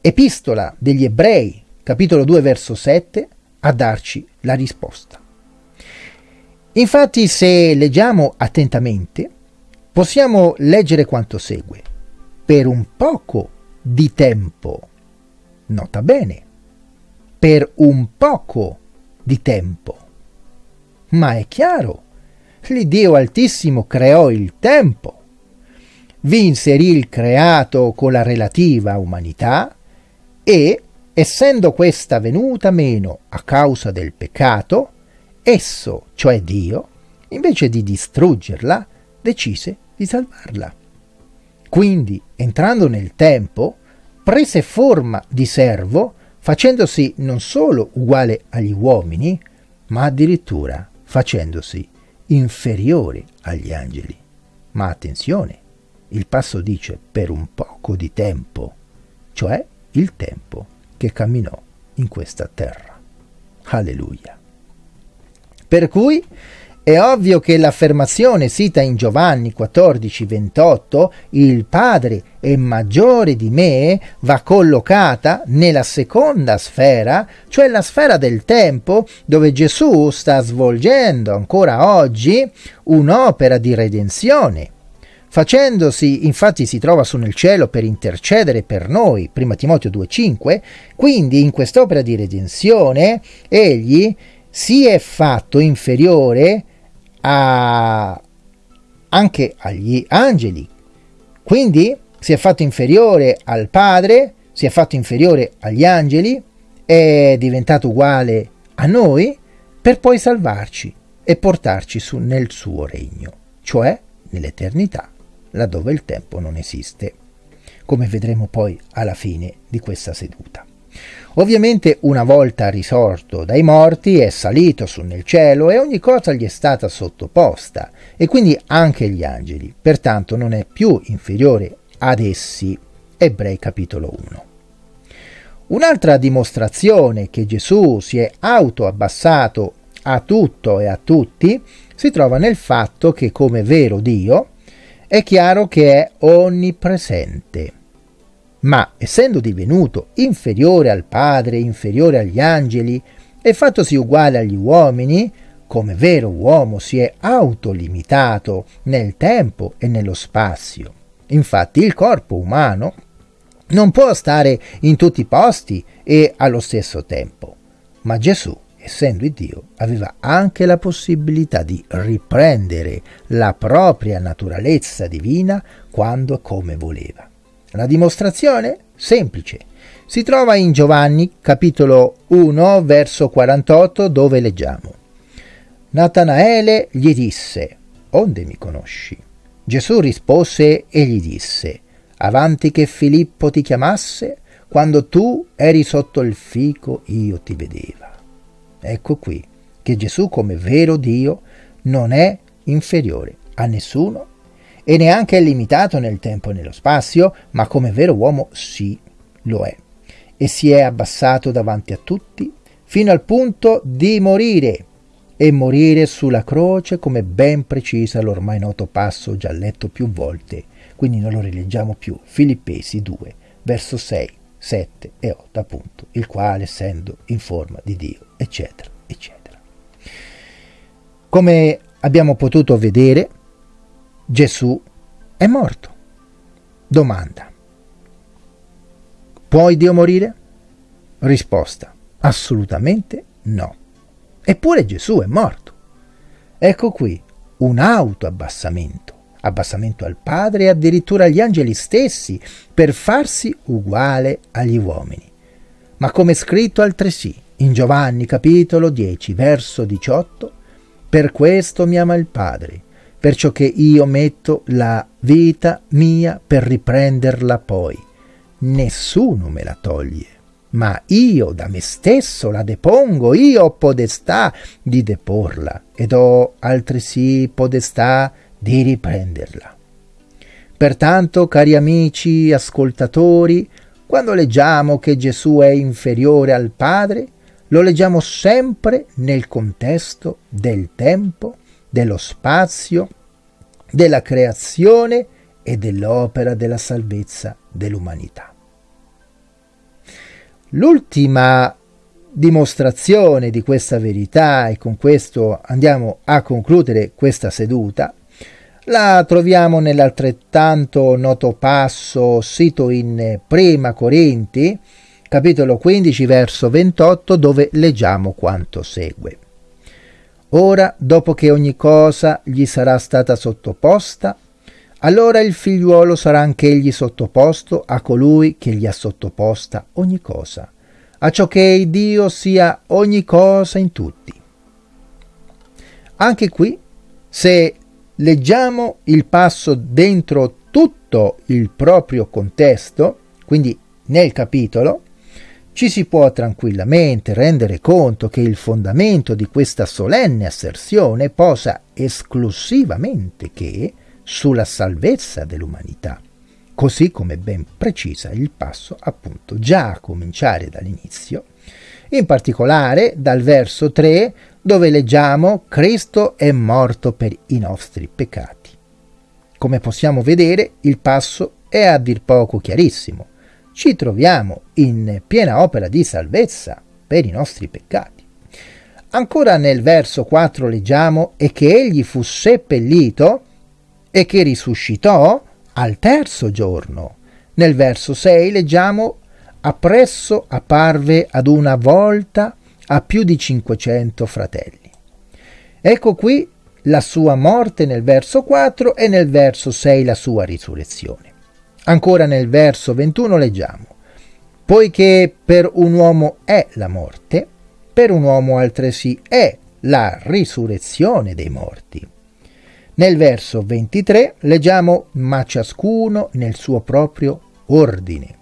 epistola degli ebrei, capitolo 2, verso 7, a darci la risposta. Infatti, se leggiamo attentamente, possiamo leggere quanto segue. Per un poco di tempo, nota bene, per un poco di tempo. Ma è chiaro l'Iddio Altissimo creò il tempo, vi inserì il creato con la relativa umanità e, essendo questa venuta meno a causa del peccato, esso, cioè Dio, invece di distruggerla, decise di salvarla. Quindi, entrando nel tempo, prese forma di servo, facendosi non solo uguale agli uomini, ma addirittura facendosi inferiore agli angeli. Ma attenzione, il passo dice per un poco di tempo, cioè il tempo che camminò in questa terra. Alleluia. Per cui è ovvio che l'affermazione sita in Giovanni 14, 28, il Padre è maggiore di me, va collocata nella seconda sfera, cioè la sfera del tempo, dove Gesù sta svolgendo ancora oggi un'opera di redenzione. Facendosi, infatti si trova su nel cielo per intercedere per noi, 1 Timoteo 2,5, quindi in quest'opera di redenzione egli si è fatto inferiore a, anche agli angeli. Quindi si è fatto inferiore al Padre, si è fatto inferiore agli angeli, è diventato uguale a noi per poi salvarci e portarci su nel suo regno, cioè nell'eternità, laddove il tempo non esiste, come vedremo poi alla fine di questa seduta. Ovviamente una volta risorto dai morti è salito su nel cielo e ogni cosa gli è stata sottoposta, e quindi anche gli angeli, pertanto non è più inferiore ad essi. Ebrei capitolo 1. Un'altra dimostrazione che Gesù si è autoabbassato a tutto e a tutti si trova nel fatto che come vero Dio è chiaro che è onnipresente ma essendo divenuto inferiore al Padre, inferiore agli angeli, e fattosi uguale agli uomini, come vero uomo si è autolimitato nel tempo e nello spazio. Infatti il corpo umano non può stare in tutti i posti e allo stesso tempo, ma Gesù, essendo Dio, aveva anche la possibilità di riprendere la propria naturalezza divina quando come voleva. La dimostrazione? Semplice. Si trova in Giovanni capitolo 1 verso 48 dove leggiamo. Natanaele gli disse, Onde mi conosci? Gesù rispose e gli disse, Avanti che Filippo ti chiamasse, quando tu eri sotto il fico io ti vedeva. Ecco qui che Gesù come vero Dio non è inferiore a nessuno e neanche è limitato nel tempo e nello spazio, ma come vero uomo sì lo è. E si è abbassato davanti a tutti, fino al punto di morire e morire sulla croce come ben precisa l'ormai noto passo già letto più volte, quindi non lo rileggiamo più, Filippesi 2, verso 6, 7 e 8 appunto, il quale essendo in forma di Dio, eccetera, eccetera. Come abbiamo potuto vedere, Gesù è morto. Domanda. Puoi Dio morire? Risposta. Assolutamente no. Eppure Gesù è morto. Ecco qui un autoabbassamento, abbassamento al Padre e addirittura agli angeli stessi per farsi uguale agli uomini. Ma come scritto altresì in Giovanni capitolo 10 verso 18, per questo mi ama il Padre, perciò che io metto la vita mia per riprenderla poi. Nessuno me la toglie ma io da me stesso la depongo, io ho podestà di deporla ed ho altresì podestà di riprenderla. Pertanto, cari amici ascoltatori, quando leggiamo che Gesù è inferiore al Padre, lo leggiamo sempre nel contesto del tempo, dello spazio, della creazione e dell'opera della salvezza dell'umanità. L'ultima dimostrazione di questa verità, e con questo andiamo a concludere questa seduta, la troviamo nell'altrettanto noto passo sito in Prima Corinti, capitolo 15, verso 28, dove leggiamo quanto segue. Ora, dopo che ogni cosa gli sarà stata sottoposta, allora il figliuolo sarà anch'egli sottoposto a colui che gli ha sottoposta ogni cosa, a ciò che Dio sia ogni cosa in tutti. Anche qui, se leggiamo il passo dentro tutto il proprio contesto, quindi nel capitolo, ci si può tranquillamente rendere conto che il fondamento di questa solenne asserzione posa esclusivamente che sulla salvezza dell'umanità, così come ben precisa il passo appunto già a cominciare dall'inizio, in particolare dal verso 3 dove leggiamo Cristo è morto per i nostri peccati. Come possiamo vedere il passo è a dir poco chiarissimo. Ci troviamo in piena opera di salvezza per i nostri peccati. Ancora nel verso 4 leggiamo e che egli fu seppellito e che risuscitò al terzo giorno. Nel verso 6 leggiamo appresso apparve ad una volta a più di 500 fratelli. Ecco qui la sua morte nel verso 4 e nel verso 6 la sua risurrezione. Ancora nel verso 21 leggiamo, poiché per un uomo è la morte, per un uomo altresì è la risurrezione dei morti. Nel verso 23 leggiamo ma ciascuno nel suo proprio ordine.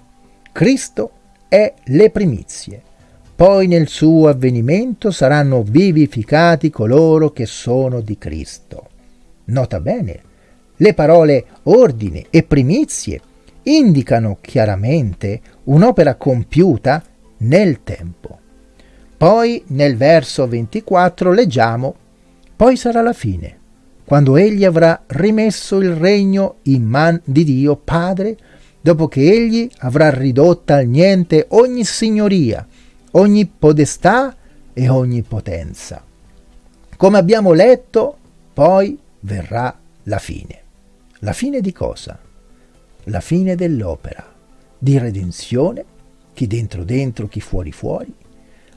Cristo è le primizie. Poi nel suo avvenimento saranno vivificati coloro che sono di Cristo. Nota bene, le parole ordine e primizie indicano chiaramente un'opera compiuta nel tempo. Poi nel verso 24 leggiamo, poi sarà la fine quando egli avrà rimesso il regno in man di Dio Padre, dopo che egli avrà ridotta al niente ogni signoria, ogni podestà e ogni potenza. Come abbiamo letto, poi verrà la fine. La fine di cosa? La fine dell'opera di redenzione, chi dentro dentro, chi fuori fuori,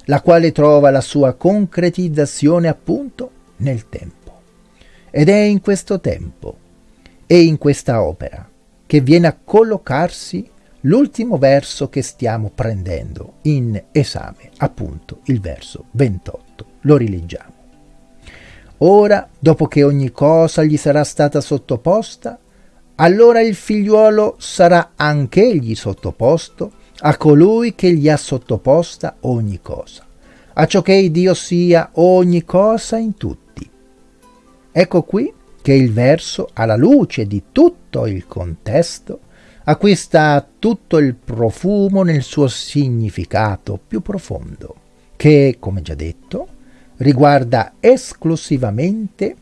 la quale trova la sua concretizzazione appunto nel tempo. Ed è in questo tempo e in questa opera che viene a collocarsi l'ultimo verso che stiamo prendendo in esame, appunto il verso 28. Lo rileggiamo. Ora, dopo che ogni cosa gli sarà stata sottoposta, allora il figliuolo sarà anch'egli sottoposto a colui che gli ha sottoposta ogni cosa, a ciò che Dio sia ogni cosa in tutti. Ecco qui che il verso, alla luce di tutto il contesto, acquista tutto il profumo nel suo significato più profondo, che, come già detto, riguarda esclusivamente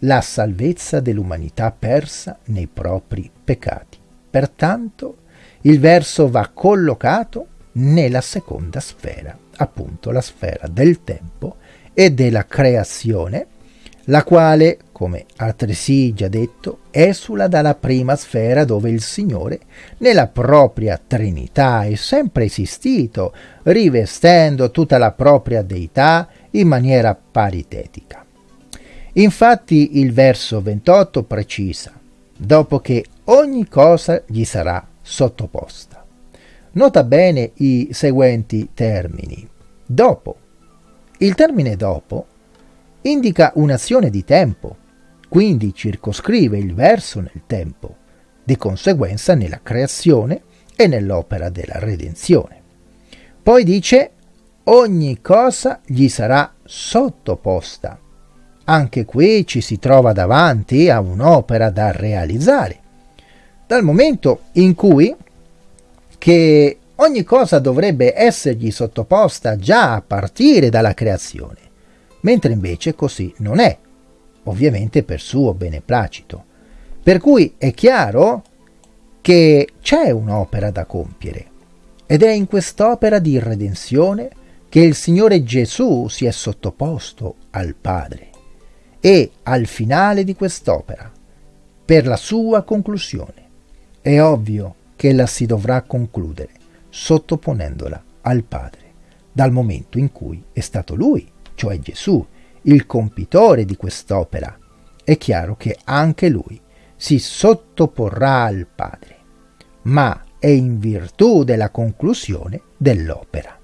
la salvezza dell'umanità persa nei propri peccati. Pertanto il verso va collocato nella seconda sfera, appunto la sfera del tempo e della creazione, la quale, come altresì già detto, esula dalla prima sfera dove il Signore, nella propria Trinità, è sempre esistito, rivestendo tutta la propria deità in maniera paritetica. Infatti il verso 28 precisa, dopo che ogni cosa gli sarà sottoposta. Nota bene i seguenti termini. Dopo. Il termine dopo indica un'azione di tempo, quindi circoscrive il verso nel tempo, di conseguenza nella creazione e nell'opera della redenzione. Poi dice ogni cosa gli sarà sottoposta. Anche qui ci si trova davanti a un'opera da realizzare. Dal momento in cui che ogni cosa dovrebbe essergli sottoposta già a partire dalla creazione mentre invece così non è, ovviamente per suo beneplacito. Per cui è chiaro che c'è un'opera da compiere ed è in quest'opera di redenzione che il Signore Gesù si è sottoposto al Padre e al finale di quest'opera, per la sua conclusione. È ovvio che la si dovrà concludere sottoponendola al Padre, dal momento in cui è stato Lui cioè Gesù, il compitore di quest'opera, è chiaro che anche lui si sottoporrà al Padre, ma è in virtù della conclusione dell'opera.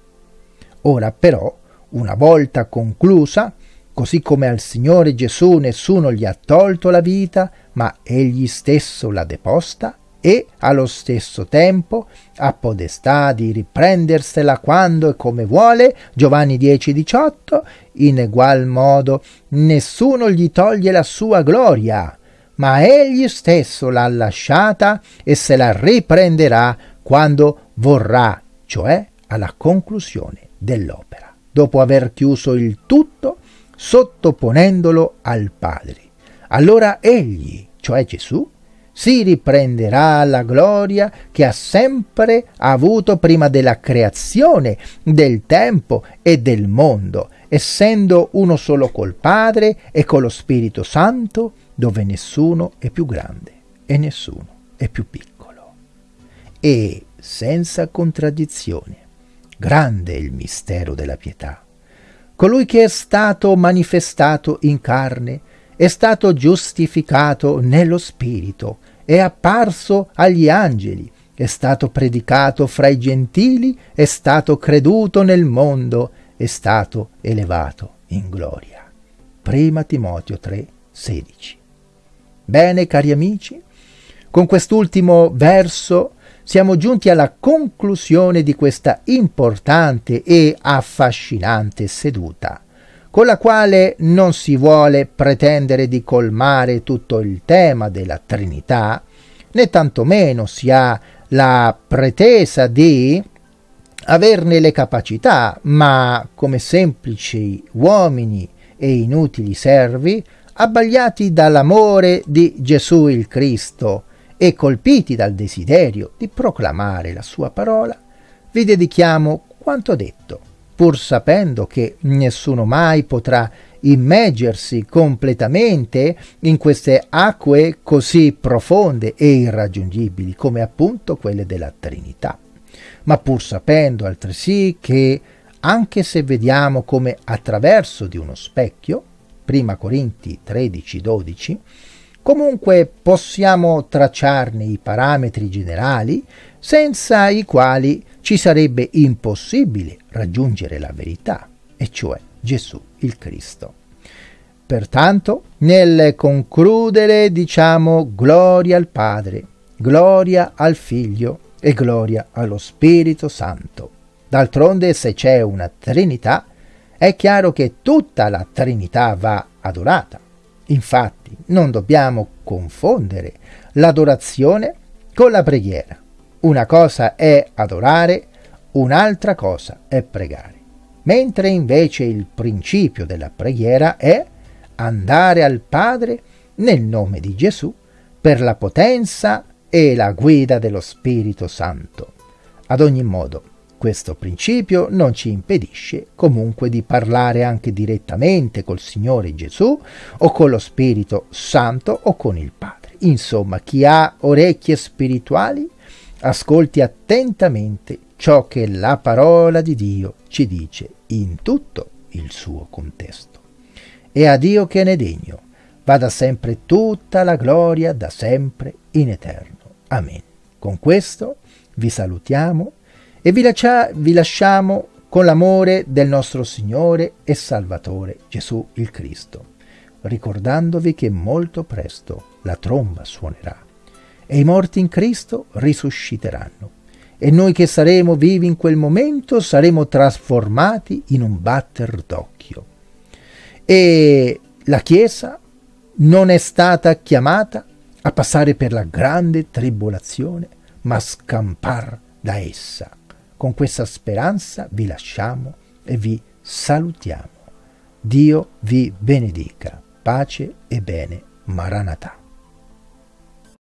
Ora però, una volta conclusa, così come al Signore Gesù nessuno gli ha tolto la vita, ma egli stesso l'ha deposta, e allo stesso tempo ha podestà di riprendersela quando e come vuole, Giovanni 10:18, in egual modo nessuno gli toglie la sua gloria, ma egli stesso l'ha lasciata e se la riprenderà quando vorrà, cioè alla conclusione dell'opera, dopo aver chiuso il tutto sottoponendolo al Padre. Allora egli, cioè Gesù, si riprenderà la gloria che ha sempre avuto prima della creazione del tempo e del mondo, essendo uno solo col Padre e con lo Spirito Santo, dove nessuno è più grande e nessuno è più piccolo. E senza contraddizione, grande è il mistero della pietà. Colui che è stato manifestato in carne è stato giustificato nello Spirito, è apparso agli angeli, è stato predicato fra i gentili, è stato creduto nel mondo, è stato elevato in gloria. Prima Timoteo 3, 16. Bene, cari amici, con quest'ultimo verso siamo giunti alla conclusione di questa importante e affascinante seduta con la quale non si vuole pretendere di colmare tutto il tema della Trinità, né tantomeno si ha la pretesa di averne le capacità, ma come semplici uomini e inutili servi, abbagliati dall'amore di Gesù il Cristo e colpiti dal desiderio di proclamare la sua parola, vi dedichiamo quanto detto pur sapendo che nessuno mai potrà immergersi completamente in queste acque così profonde e irraggiungibili come appunto quelle della Trinità, ma pur sapendo altresì che anche se vediamo come attraverso di uno specchio, prima Corinti 13-12, comunque possiamo tracciarne i parametri generali senza i quali ci sarebbe impossibile raggiungere la verità, e cioè Gesù il Cristo. Pertanto, nel concludere diciamo gloria al Padre, gloria al Figlio e gloria allo Spirito Santo. D'altronde, se c'è una Trinità, è chiaro che tutta la Trinità va adorata. Infatti, non dobbiamo confondere l'adorazione con la preghiera. Una cosa è adorare, un'altra cosa è pregare. mentre invece il principio della preghiera è andare al Padre nel nome di Gesù per la potenza e la guida dello Spirito Santo. Ad ogni modo, questo principio non ci impedisce comunque di parlare anche direttamente col Signore Gesù o con lo Spirito Santo o con il Padre. Insomma, chi ha orecchie spirituali ascolti attentamente ciò che la parola di Dio ci dice in tutto il suo contesto. E a Dio che ne degno vada sempre tutta la gloria da sempre in eterno. Amen. Con questo vi salutiamo e vi, lascia, vi lasciamo con l'amore del nostro Signore e Salvatore Gesù il Cristo, ricordandovi che molto presto la tromba suonerà e i morti in Cristo risusciteranno e noi che saremo vivi in quel momento saremo trasformati in un batter d'occhio. E la Chiesa non è stata chiamata a passare per la grande tribolazione, ma a scampar da essa. Con questa speranza vi lasciamo e vi salutiamo. Dio vi benedica. Pace e bene. Maranatha.